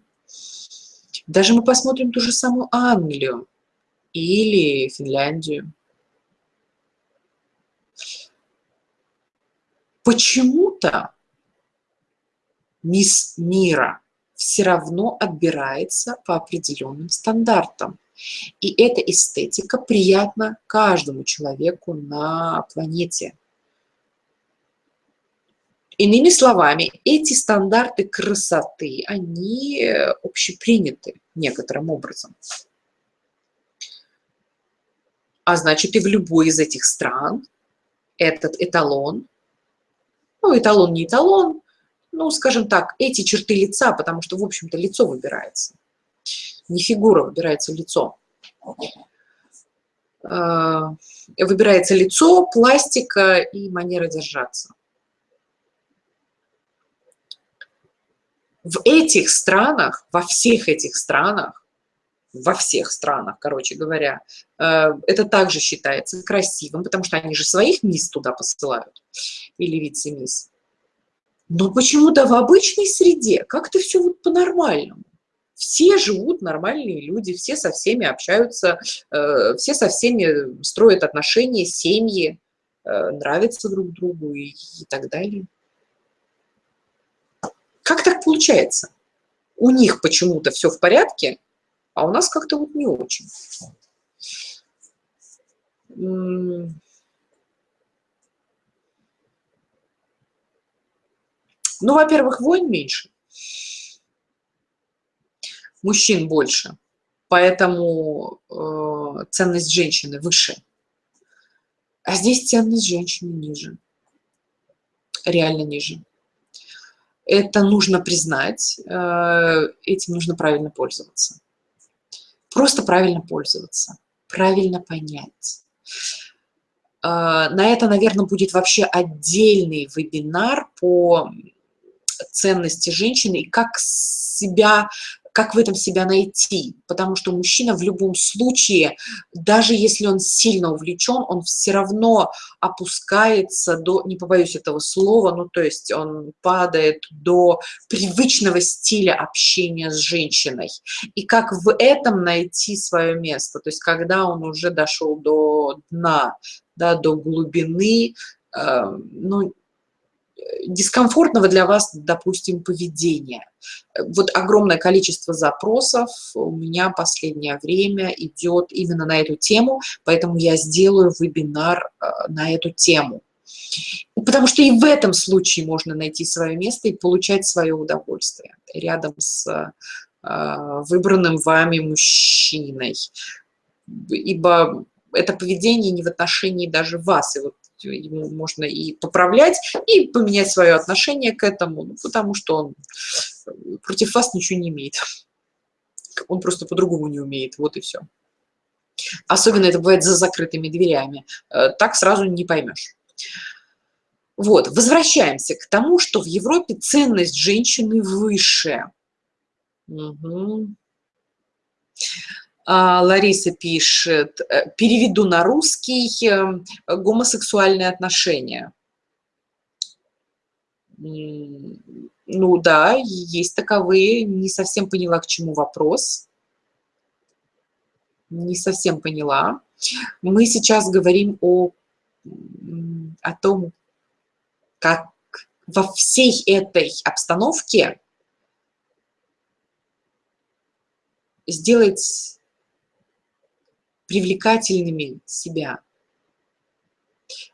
даже мы посмотрим ту же самую Англию или Финляндию. Почему-то мисс мира все равно отбирается по определенным стандартам. И эта эстетика приятна каждому человеку на планете. Иными словами, эти стандарты красоты, они общеприняты некоторым образом. А значит, и в любой из этих стран этот эталон, ну, эталон не эталон, ну, скажем так, эти черты лица, потому что, в общем-то, лицо выбирается. Не фигура, выбирается лицо. А, выбирается лицо, пластика и манера держаться. В этих странах, во всех этих странах, во всех странах, короче говоря, э, это также считается красивым, потому что они же своих мисс туда посылают, или вице-мисс. Но почему-то в обычной среде как-то все вот по-нормальному. Все живут нормальные люди, все со всеми общаются, э, все со всеми строят отношения, семьи, э, нравятся друг другу и, и так далее. Как так получается? У них почему-то все в порядке, а у нас как-то вот не очень. Ну, во-первых, войн меньше, мужчин больше, поэтому э, ценность женщины выше. А здесь ценность женщины ниже, реально ниже. Это нужно признать, э, этим нужно правильно пользоваться. Просто правильно пользоваться, правильно понять. Э, на это, наверное, будет вообще отдельный вебинар по ценности женщины и как себя как в этом себя найти, потому что мужчина в любом случае, даже если он сильно увлечен, он все равно опускается до, не побоюсь этого слова, ну то есть он падает до привычного стиля общения с женщиной. И как в этом найти свое место, то есть когда он уже дошел до дна, да, до глубины, э, ну, дискомфортного для вас, допустим, поведения. Вот огромное количество запросов у меня последнее время идет именно на эту тему, поэтому я сделаю вебинар э, на эту тему. Потому что и в этом случае можно найти свое место и получать свое удовольствие рядом с э, выбранным вами мужчиной. Ибо это поведение не в отношении даже вас. И вот ему можно и поправлять, и поменять свое отношение к этому, ну, потому что он э, против вас ничего не имеет. Он просто по-другому не умеет, вот и все. Особенно это бывает за закрытыми дверями. Э, так сразу не поймешь. Вот, возвращаемся к тому, что в Европе ценность женщины выше. Угу. А, Лариса пишет, э, переведу на русский э, гомосексуальные отношения. Ну да, есть таковые. Не совсем поняла, к чему вопрос. Не совсем поняла. Мы сейчас говорим о, о том, как во всей этой обстановке сделать привлекательными себя.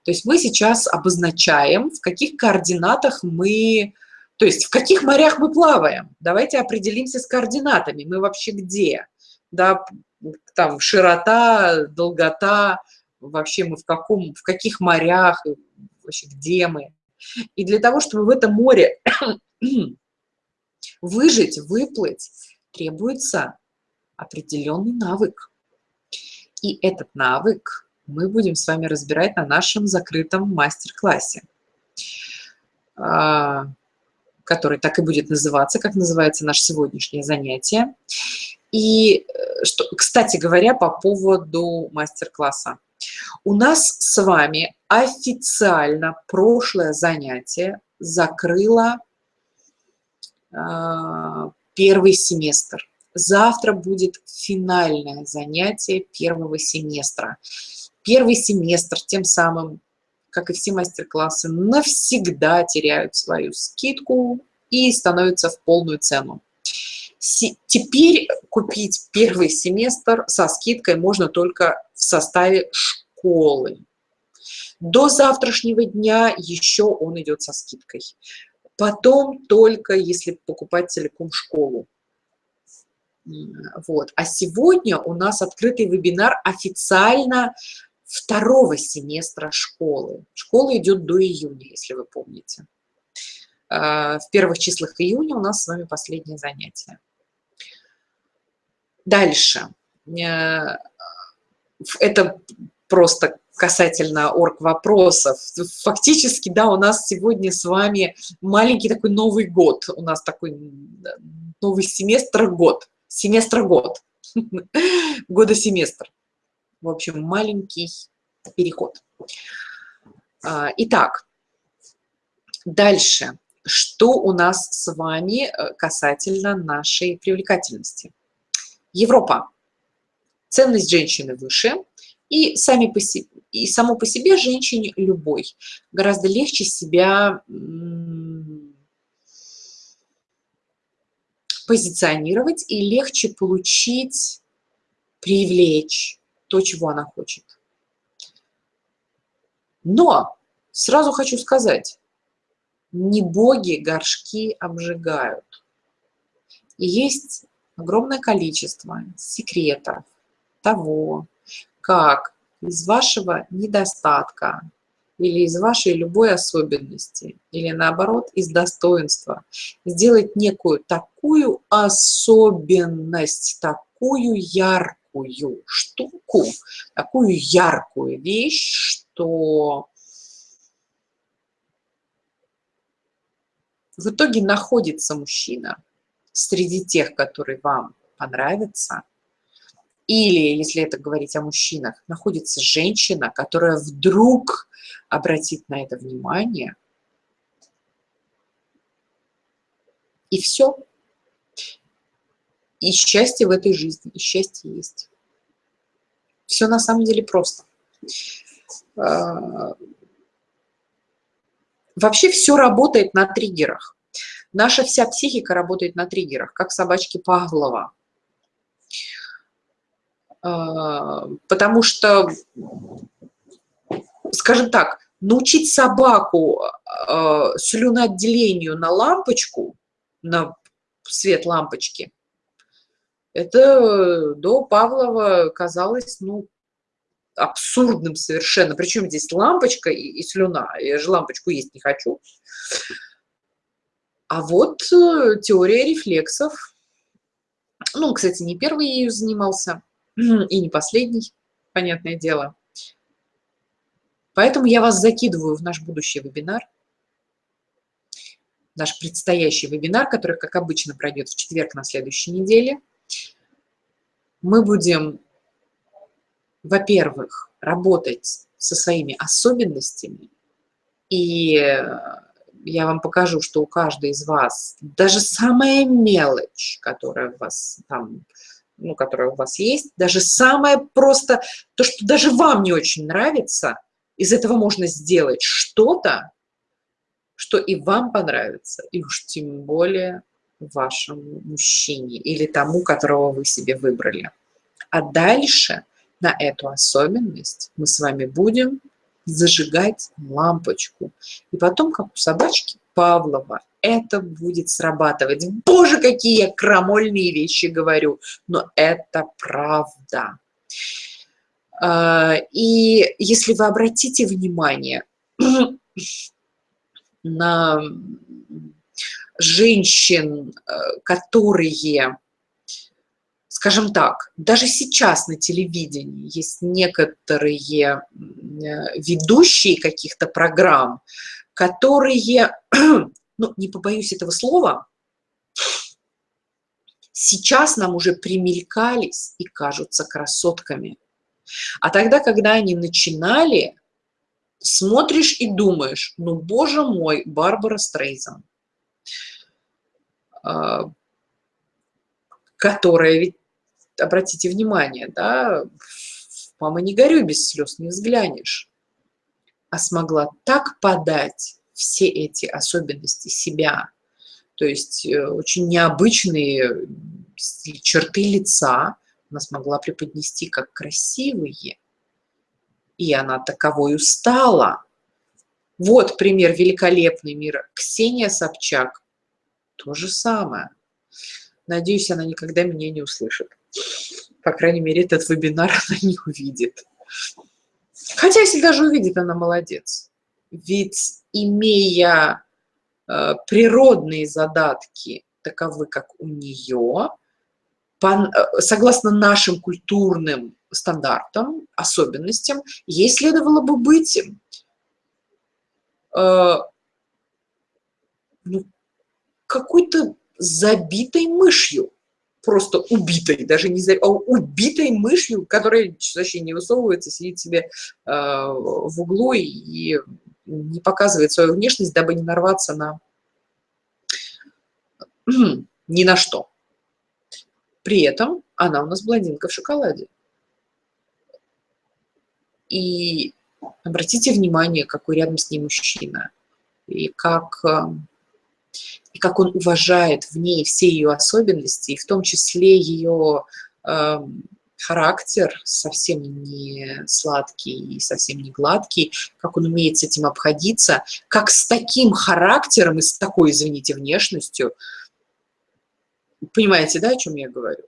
То есть мы сейчас обозначаем, в каких координатах мы То есть в каких морях мы плаваем? Давайте определимся с координатами. Мы вообще где? Да, там широта, долгота, вообще мы в, каком, в каких морях, вообще где мы. И для того, чтобы в этом море выжить, выплыть, требуется определенный навык. И этот навык мы будем с вами разбирать на нашем закрытом мастер-классе, а, который так и будет называться, как называется наше сегодняшнее занятие. И, э, что, кстати говоря, по поводу мастер-класса. У нас с вами официально прошлое занятие закрыло э, первый семестр. Завтра будет финальное занятие первого семестра. Первый семестр тем самым, как и все мастер-классы, навсегда теряют свою скидку и становятся в полную цену. Теперь купить первый семестр со скидкой можно только в составе школы. До завтрашнего дня еще он идет со скидкой. Потом только если покупать целиком школу. Вот. А сегодня у нас открытый вебинар официально второго семестра школы. Школа идет до июня, если вы помните. А, в первых числах июня у нас с вами последнее занятие. Дальше. Э, это просто касательно орг вопросов. Фактически, да, у нас сегодня с вами маленький такой Новый год. У нас такой новый семестр-год семестр-год, года-семестр. В общем, маленький переход. А, итак, дальше. Что у нас с вами э, касательно нашей привлекательности? Европа. Ценность женщины выше, и, сами по себе, и само по себе женщине любой гораздо легче себя позиционировать и легче получить, привлечь то, чего она хочет. Но сразу хочу сказать, не боги горшки обжигают. И есть огромное количество секретов того, как из вашего недостатка или из вашей любой особенности, или наоборот из достоинства, сделать некую такую особенность, такую яркую штуку, такую яркую вещь, что в итоге находится мужчина среди тех, которые вам понравятся, или, если это говорить о мужчинах, находится женщина, которая вдруг обратит на это внимание, и все. И счастье в этой жизни, и счастье есть. Все на самом деле просто. А, вообще все работает на триггерах. Наша вся психика работает на триггерах, как собачки Павлова. А, потому что, скажем так, научить собаку а, слюноотделению на лампочку, на свет лампочки, это до Павлова казалось, ну, абсурдным совершенно. Причем здесь лампочка и, и слюна. Я же лампочку есть не хочу. А вот э, теория рефлексов. Ну, кстати, не первый ею занимался и не последний, понятное дело. Поэтому я вас закидываю в наш будущий вебинар, наш предстоящий вебинар, который, как обычно, пройдет в четверг на следующей неделе. Мы будем, во-первых, работать со своими особенностями, и я вам покажу, что у каждой из вас даже самая мелочь, которая у вас там ну, которая у вас есть, даже самое просто, то, что даже вам не очень нравится, из этого можно сделать что-то, что и вам понравится, и уж тем более вашему мужчине или тому, которого вы себе выбрали. А дальше на эту особенность мы с вами будем зажигать лампочку. И потом, как у собачки Павлова, это будет срабатывать. Боже, какие я крамольные вещи говорю, но это правда. А, и если вы обратите внимание на женщин, э, которые, скажем так, даже сейчас на телевидении есть некоторые э, ведущие каких-то программ, которые, ну, не побоюсь этого слова, сейчас нам уже примелькались и кажутся красотками. А тогда, когда они начинали, смотришь и думаешь, ну, боже мой, Барбара Стрейзен, а, которая ведь, обратите внимание, да, мама, не горюй, без слез не взглянешь, а смогла так подать все эти особенности себя, то есть э, очень необычные черты лица, она смогла преподнести как красивые, и она таковой стала. Вот пример великолепный мира. Ксения Собчак. То же самое. Надеюсь, она никогда меня не услышит. По крайней мере, этот вебинар она не увидит. Хотя, если даже увидит, она молодец. Ведь, имея э, природные задатки, таковы, как у нее, по, э, согласно нашим культурным стандартам, особенностям, ей следовало бы быть э, ну, какой-то забитой мышью, просто убитой, даже не за, а убитой мышью, которая вообще не высовывается, сидит себе э, в углу и не показывает свою внешность, дабы не нарваться на ни на что. При этом она у нас блондинка в шоколаде. И обратите внимание, какой рядом с ней мужчина. И как, э, и как он уважает в ней все ее особенности, и в том числе ее э, характер совсем не сладкий и совсем не гладкий, как он умеет с этим обходиться, как с таким характером и с такой, извините, внешностью – Понимаете, да, о чем я говорю?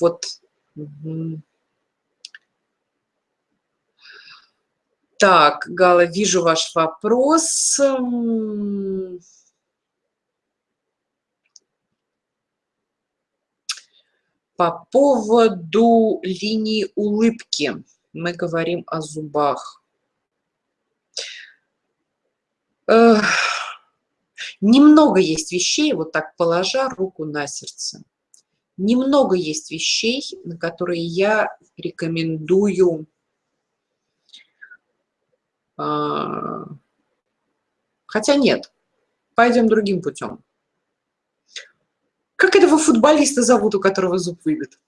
Вот. Так, Гала, вижу ваш вопрос. По поводу линии улыбки. Мы говорим о зубах. Немного есть вещей, вот так положа руку на сердце, немного есть вещей, на которые я рекомендую а, Хотя нет, пойдем другим путем. Как этого футболиста зовут, у которого зуб выбит?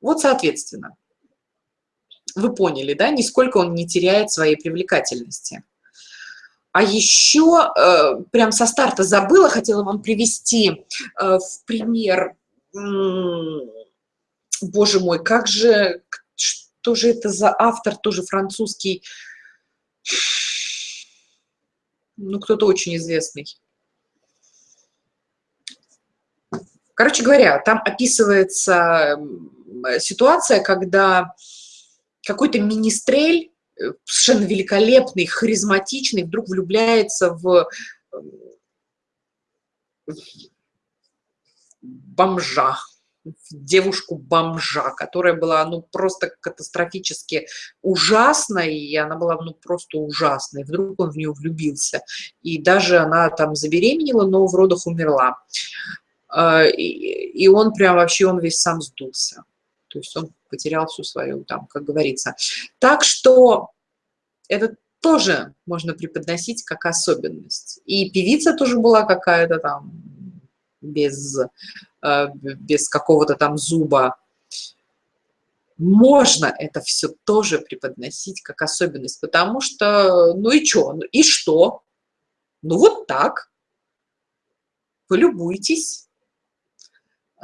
Вот, соответственно, вы поняли, да, нисколько он не теряет своей привлекательности. А еще, э, прям со старта забыла, хотела вам привести э, в пример, боже мой, как же, что же это за автор, тоже французский, ну, кто-то очень известный. Короче говоря, там описывается ситуация, когда какой-то министрель Э, совершенно великолепный, харизматичный, вдруг влюбляется в бомжа, девушку-бомжа, которая была, ну, просто катастрофически ужасной, и она была, ну, просто ужасной. Вдруг он в нее влюбился. И даже она там забеременела, но в родах умерла. А, и он прям вообще, он весь сам сдулся. То есть он потерял всю свою, там, как говорится. Так что это тоже можно преподносить как особенность. И певица тоже была какая-то там без, э, без какого-то там зуба. Можно это все тоже преподносить как особенность, потому что, ну и что, ну и что? Ну вот так. Полюбуйтесь.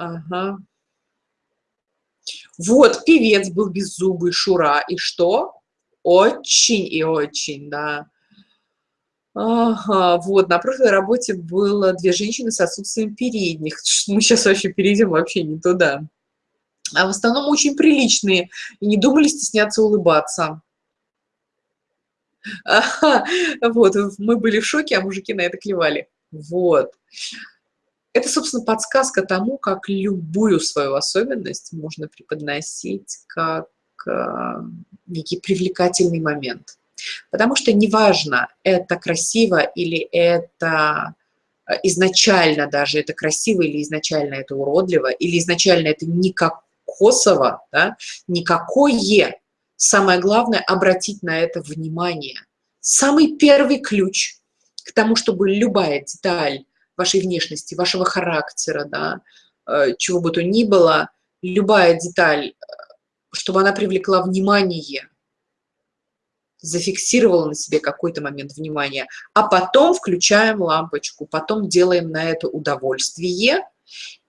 Ага. Вот, певец был беззубый, Шура, и что? Очень и очень, да. Ага, вот, на прошлой работе было две женщины с отсутствием передних. Мы сейчас вообще перейдем вообще не туда. А в основном очень приличные и не думали стесняться улыбаться. Ага, вот, мы были в шоке, а мужики на это клевали. Вот. Это, собственно, подсказка тому, как любую свою особенность можно преподносить как э, некий привлекательный момент. Потому что неважно, это красиво или это э, изначально даже это красиво, или изначально это уродливо, или изначально это никак косово, да, никакое. Самое главное – обратить на это внимание. Самый первый ключ к тому, чтобы любая деталь вашей внешности, вашего характера, да, э, чего бы то ни было, любая деталь, э, чтобы она привлекла внимание, зафиксировала на себе какой-то момент внимания, а потом включаем лампочку, потом делаем на это удовольствие,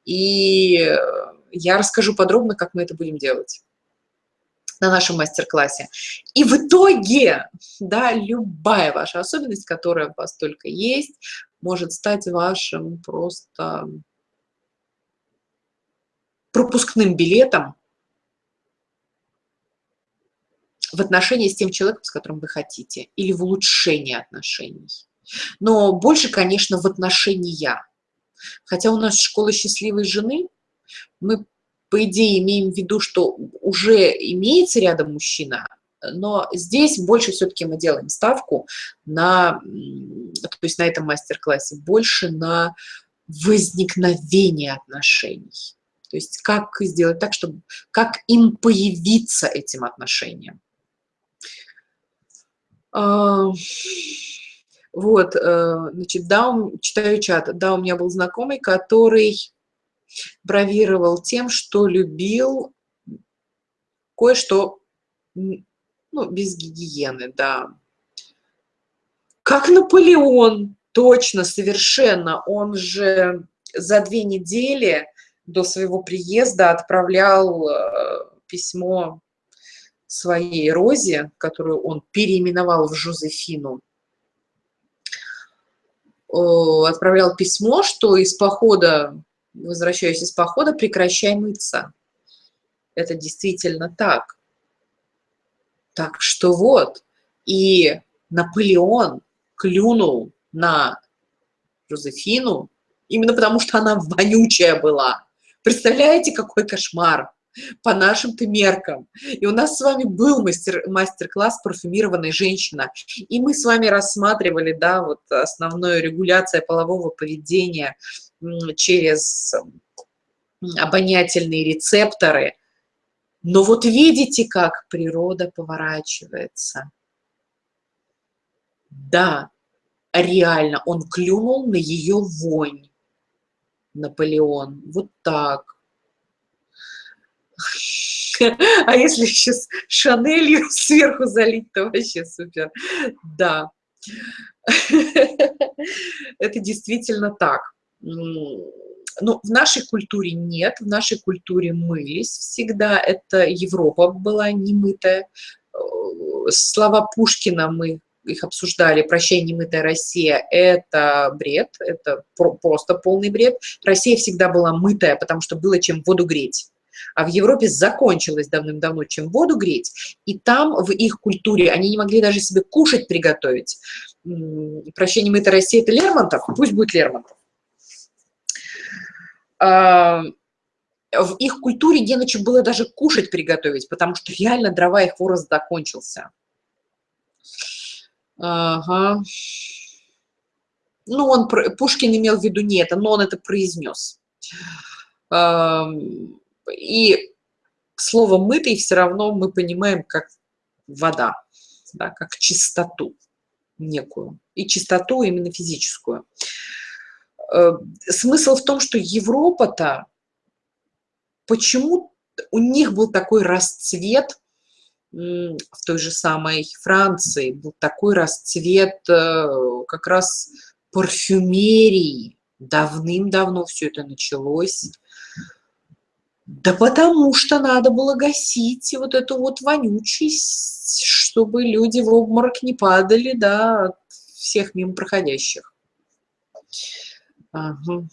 и я расскажу подробно, как мы это будем делать на нашем мастер-классе. И в итоге, да, любая ваша особенность, которая у вас только есть, может стать вашим просто пропускным билетом в отношении с тем человеком, с которым вы хотите, или в улучшении отношений. Но больше, конечно, в отношения. Хотя у нас школа счастливой жены, мы, по идее, имеем в виду, что уже имеется рядом мужчина, но здесь больше все-таки мы делаем ставку на, то есть на этом мастер-классе, больше на возникновение отношений. То есть как сделать так, чтобы, как им появиться этим отношениям. А, вот, э, значит, да, читаю чат. Да, у меня был знакомый, который бравировал тем, что любил кое-что, ну, без гигиены, да. Как Наполеон, точно, совершенно. Он же за две недели до своего приезда отправлял э, письмо своей Розе, которую он переименовал в Жозефину, отправлял письмо, что из похода, возвращаясь из похода, прекращай мыться. Это действительно так. Так что вот, и Наполеон клюнул на Жозефину, именно потому что она вонючая была. Представляете, какой кошмар? по нашим-то меркам. И у нас с вами был мастер-класс мастер «Парфюмированная женщина». И мы с вами рассматривали, да, вот основную регуляция полового поведения через обонятельные рецепторы. Но вот видите, как природа поворачивается. Да, реально, он клюнул на ее вонь, Наполеон. Вот так. А если еще с Шанелью сверху залить, то вообще супер. Да. Это действительно так. Но в нашей культуре нет, в нашей культуре мылись всегда. Это Европа была немытая. Слова Пушкина мы их обсуждали, «Прощай, немытая Россия» — это бред, это просто полный бред. Россия всегда была мытая, потому что было чем воду греть а в Европе закончилось давным-давно, чем воду греть, и там в их культуре они не могли даже себе кушать приготовить. Прощение, мы это Россия, это Лермонтов, пусть будет Лермонтов. А, в их культуре не на чем было даже кушать приготовить, потому что реально дрова их хворост закончился. Ага. Ну, он, Пушкин имел в виду не это, но он это произнес. И слово «мытый» все равно мы понимаем как вода, да, как чистоту некую. И чистоту именно физическую. Э, смысл в том, что Европа-то, почему у них был такой расцвет в той же самой Франции, был такой расцвет э, как раз парфюмерии. Давным-давно все это началось да потому что надо было гасить вот эту вот вонючесть, чтобы люди в обморок не падали, да, от всех мимо проходящих. Ага.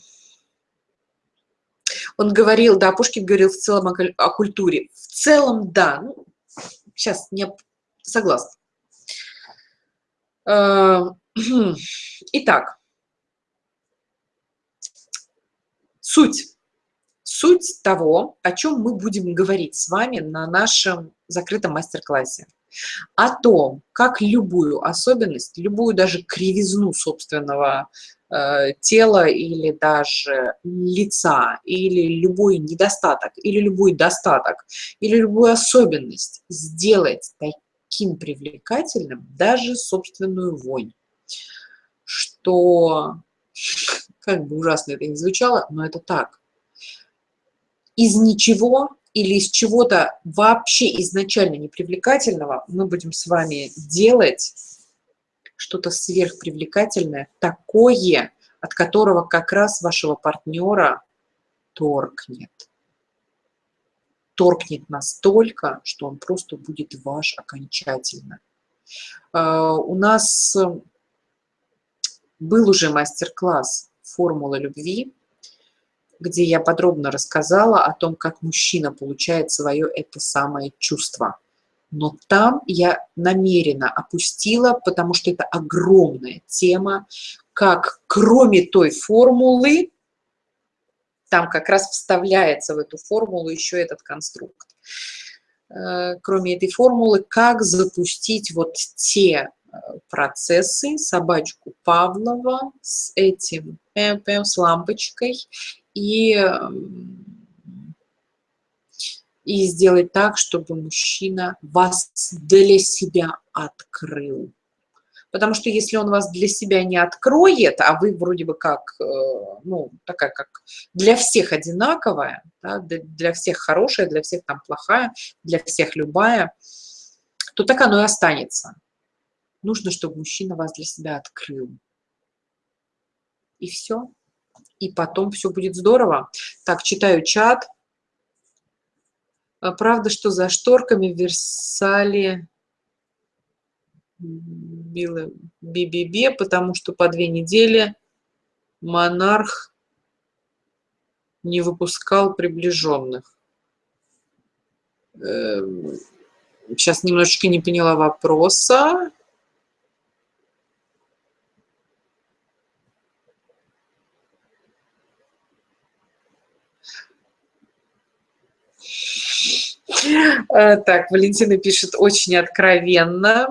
Он говорил, да, Пушкин говорил в целом о, о культуре. В целом, да. Ну, сейчас не согласна. Э, итак, суть. Суть того, о чем мы будем говорить с вами на нашем закрытом мастер-классе. О том, как любую особенность, любую даже кривизну собственного э, тела или даже лица, или любой недостаток, или любой достаток, или любую особенность сделать таким привлекательным даже собственную вонь, что, как бы ужасно это ни звучало, но это так. Из ничего или из чего-то вообще изначально непривлекательного мы будем с вами делать что-то сверхпривлекательное, такое, от которого как раз вашего партнера торкнет торкнет настолько, что он просто будет ваш окончательно. А, у нас был уже мастер-класс «Формула любви», где я подробно рассказала о том, как мужчина получает свое это самое чувство. Но там я намеренно опустила, потому что это огромная тема, как кроме той формулы, там как раз вставляется в эту формулу еще этот конструкт. Э, кроме этой формулы, как запустить вот те э, процессы, собачку Павлова с этим, с лампочкой и, и сделать так, чтобы мужчина вас для себя открыл. Потому что если он вас для себя не откроет, а вы вроде бы как, э, ну, такая как для всех одинаковая, да, для всех хорошая, для всех там плохая, для всех любая, то так оно и останется. Нужно, чтобы мужчина вас для себя открыл. И все. И потом все будет здорово. Так, читаю чат. Правда, что за шторками в Версале била БББ, потому что по две недели монарх не выпускал приближенных. Сейчас эм, немножечко не поняла вопроса. Э, так, Валентина пишет очень откровенно.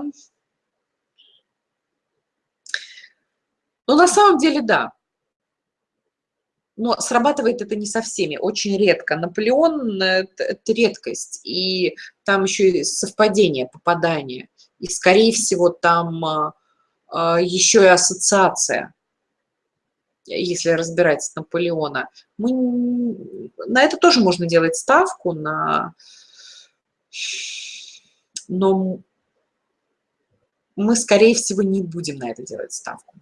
Ну, на самом деле, да. Но срабатывает это не со всеми, очень редко. Наполеон – это редкость, и там еще и совпадение, попадание. И, скорее всего, там а, еще и ассоциация, если разбирать Наполеона. Мы, на это тоже можно делать ставку, на, но мы, скорее всего, не будем на это делать ставку.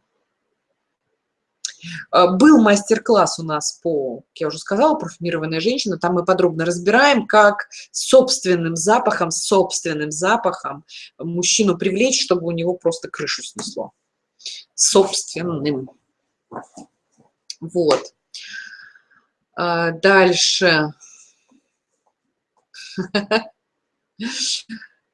Э, был мастер-класс у нас по, как я уже сказала, парфюмированная женщина. Там мы подробно разбираем, как собственным запахом, собственным запахом мужчину привлечь, чтобы у него просто крышу снесло. Собственным. Вот. А, дальше.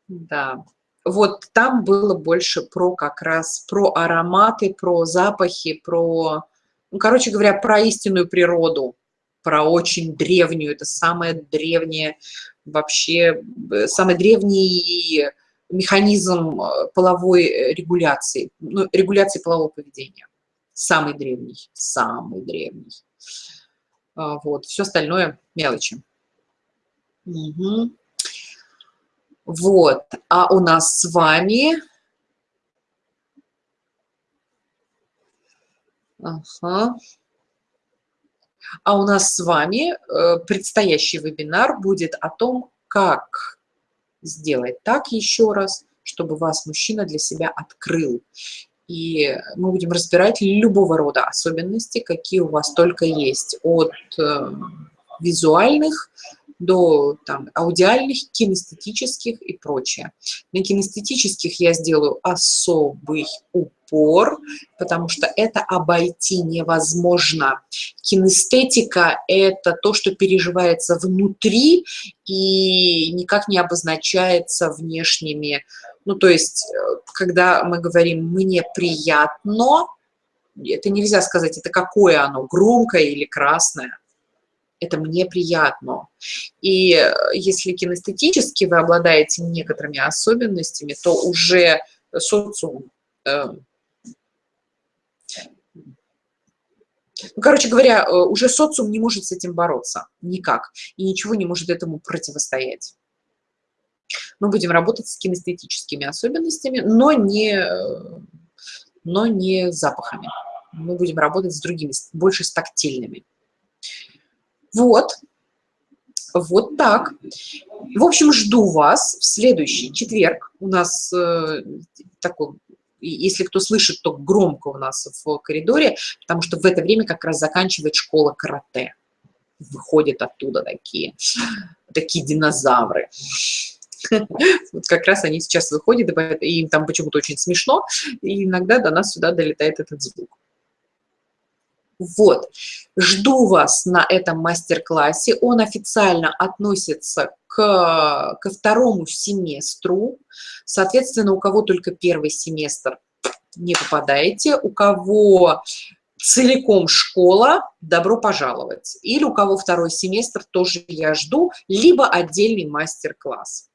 Да. Вот там было больше про как раз про ароматы, про запахи, про ну, короче говоря, про истинную природу, про очень древнюю, это самое древнее вообще, э, самый древний механизм э, половой э, регуляции, ну, регуляции полового поведения. Самый древний, самый древний. А, вот, все остальное мелочи. Угу. Вот, а у нас с вами Ага. А у нас с вами э, предстоящий вебинар будет о том, как сделать так еще раз, чтобы вас мужчина для себя открыл. И мы будем разбирать любого рода особенности, какие у вас только есть, от э, визуальных до там, аудиальных, кинестетических и прочее. На кинестетических я сделаю особый упор, потому что это обойти невозможно. Кинестетика – это то, что переживается внутри и никак не обозначается внешними. Ну, то есть, э, когда мы говорим «мне приятно», это нельзя сказать, это какое оно, громкое или красное это мне приятно. И э, если кинестетически вы обладаете некоторыми особенностями, то уже социум... Э, ну, короче говоря, э, уже социум не может с этим бороться никак, и ничего не может этому противостоять. Мы будем работать с кинестетическими особенностями, но не, но не запахами. Мы будем работать с другими, больше с тактильными. Вот. Вот так. В общем, жду вас в следующий четверг. У нас э, такой, если кто слышит, то громко у нас в коридоре, потому что в это время как раз заканчивает школа карате. Выходят оттуда такие, такие динозавры. Вот как раз они сейчас выходят, и им там почему-то очень смешно, и иногда до нас сюда долетает этот звук. Вот, жду вас на этом мастер-классе. Он официально относится к, ко второму семестру. Соответственно, у кого только первый семестр, не попадаете. У кого целиком школа, добро пожаловать. Или у кого второй семестр, тоже я жду, либо отдельный мастер-класс.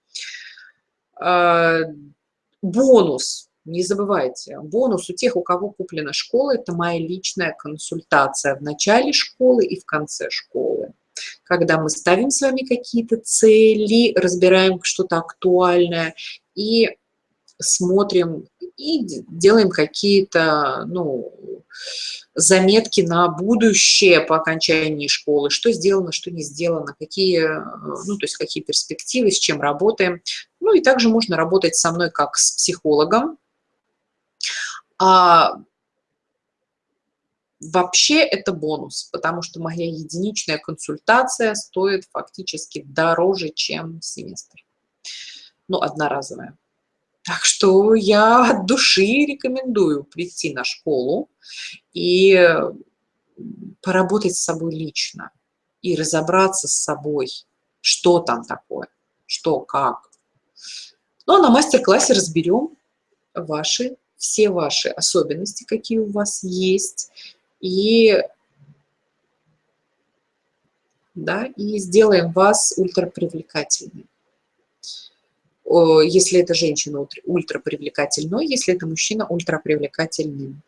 Э, бонус не забывайте, бонус у тех, у кого куплена школа, это моя личная консультация в начале школы и в конце школы. Когда мы ставим с вами какие-то цели, разбираем что-то актуальное и смотрим и делаем какие-то ну, заметки на будущее по окончании школы, что сделано, что не сделано, какие, ну, то есть какие перспективы, с чем работаем. Ну и также можно работать со мной как с психологом, а вообще это бонус, потому что моя единичная консультация стоит фактически дороже, чем семестр. Ну, одноразовая. Так что я от души рекомендую прийти на школу и поработать с собой лично и разобраться с собой, что там такое, что, как. Ну, а на мастер-классе разберем ваши все ваши особенности, какие у вас есть, и, да, и сделаем вас ультрапривлекательной. Если это женщина ультрапривлекательной, если это мужчина ультрапривлекательным.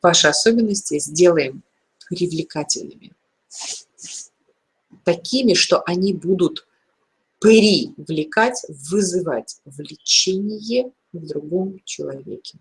Ваши особенности сделаем привлекательными. Такими, что они будут привлекать, вызывать влечение в другом человеке.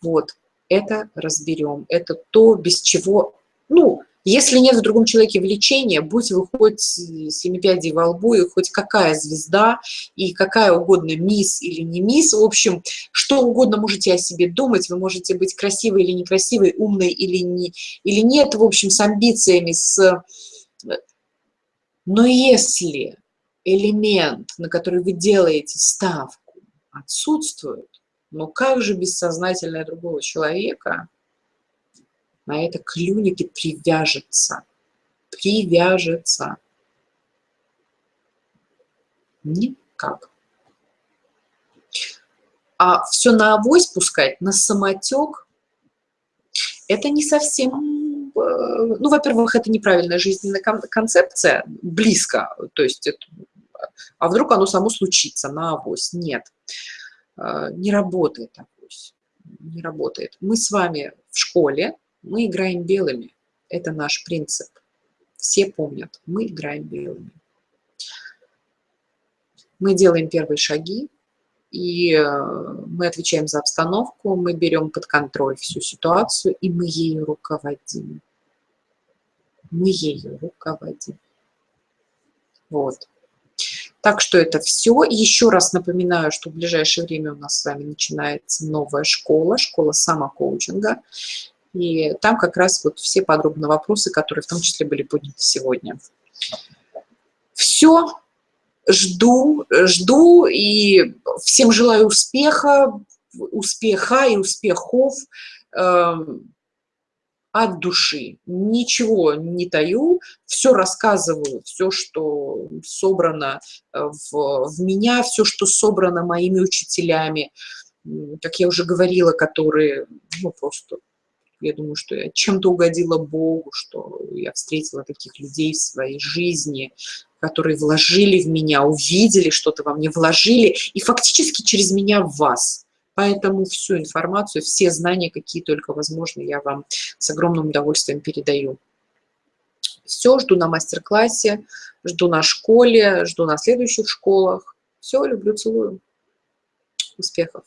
Вот, это разберем. Это то, без чего, ну, если нет в другом человеке влечения, будь вы хоть семипядей во лбу, и хоть какая звезда, и какая угодно мисс или не мисс, в общем, что угодно можете о себе думать, вы можете быть красивой или некрасивой, умной или, не, или нет, в общем, с амбициями, с... Но если элемент, на который вы делаете ставку, отсутствует, но как же бессознательное другого человека на это клюнет и привяжется? Привяжется. Никак. А все на авось пускать, на самотек, это не совсем... Э, ну, во-первых, это неправильная жизненная концепция, близко, то есть это а вдруг оно само случится на авось? Нет, не работает авось, не работает. Мы с вами в школе, мы играем белыми, это наш принцип. Все помнят, мы играем белыми. Мы делаем первые шаги, и э, мы отвечаем за обстановку, мы берем под контроль всю ситуацию, и мы ею руководим. Мы ею руководим. Вот. Так что это все. Еще раз напоминаю, что в ближайшее время у нас с вами начинается новая школа, школа самокоучинга. И там как раз вот все подробные вопросы, которые в том числе были подняты сегодня. Все, жду, жду и всем желаю успеха, успеха и успехов э, от души. Ничего не таю, все рассказываю, все, что собрано э, в, в меня, все, что собрано моими учителями, как я уже говорила, которые, ну, просто, я думаю, что я чем-то угодила Богу, что я встретила таких людей в своей жизни, которые вложили в меня, увидели что-то во мне, вложили, и фактически через меня в вас. Поэтому всю информацию, все знания, какие только возможно, я вам с огромным удовольствием передаю. Все, жду на мастер-классе, жду на школе, жду на следующих школах. Все, люблю, целую. Успехов!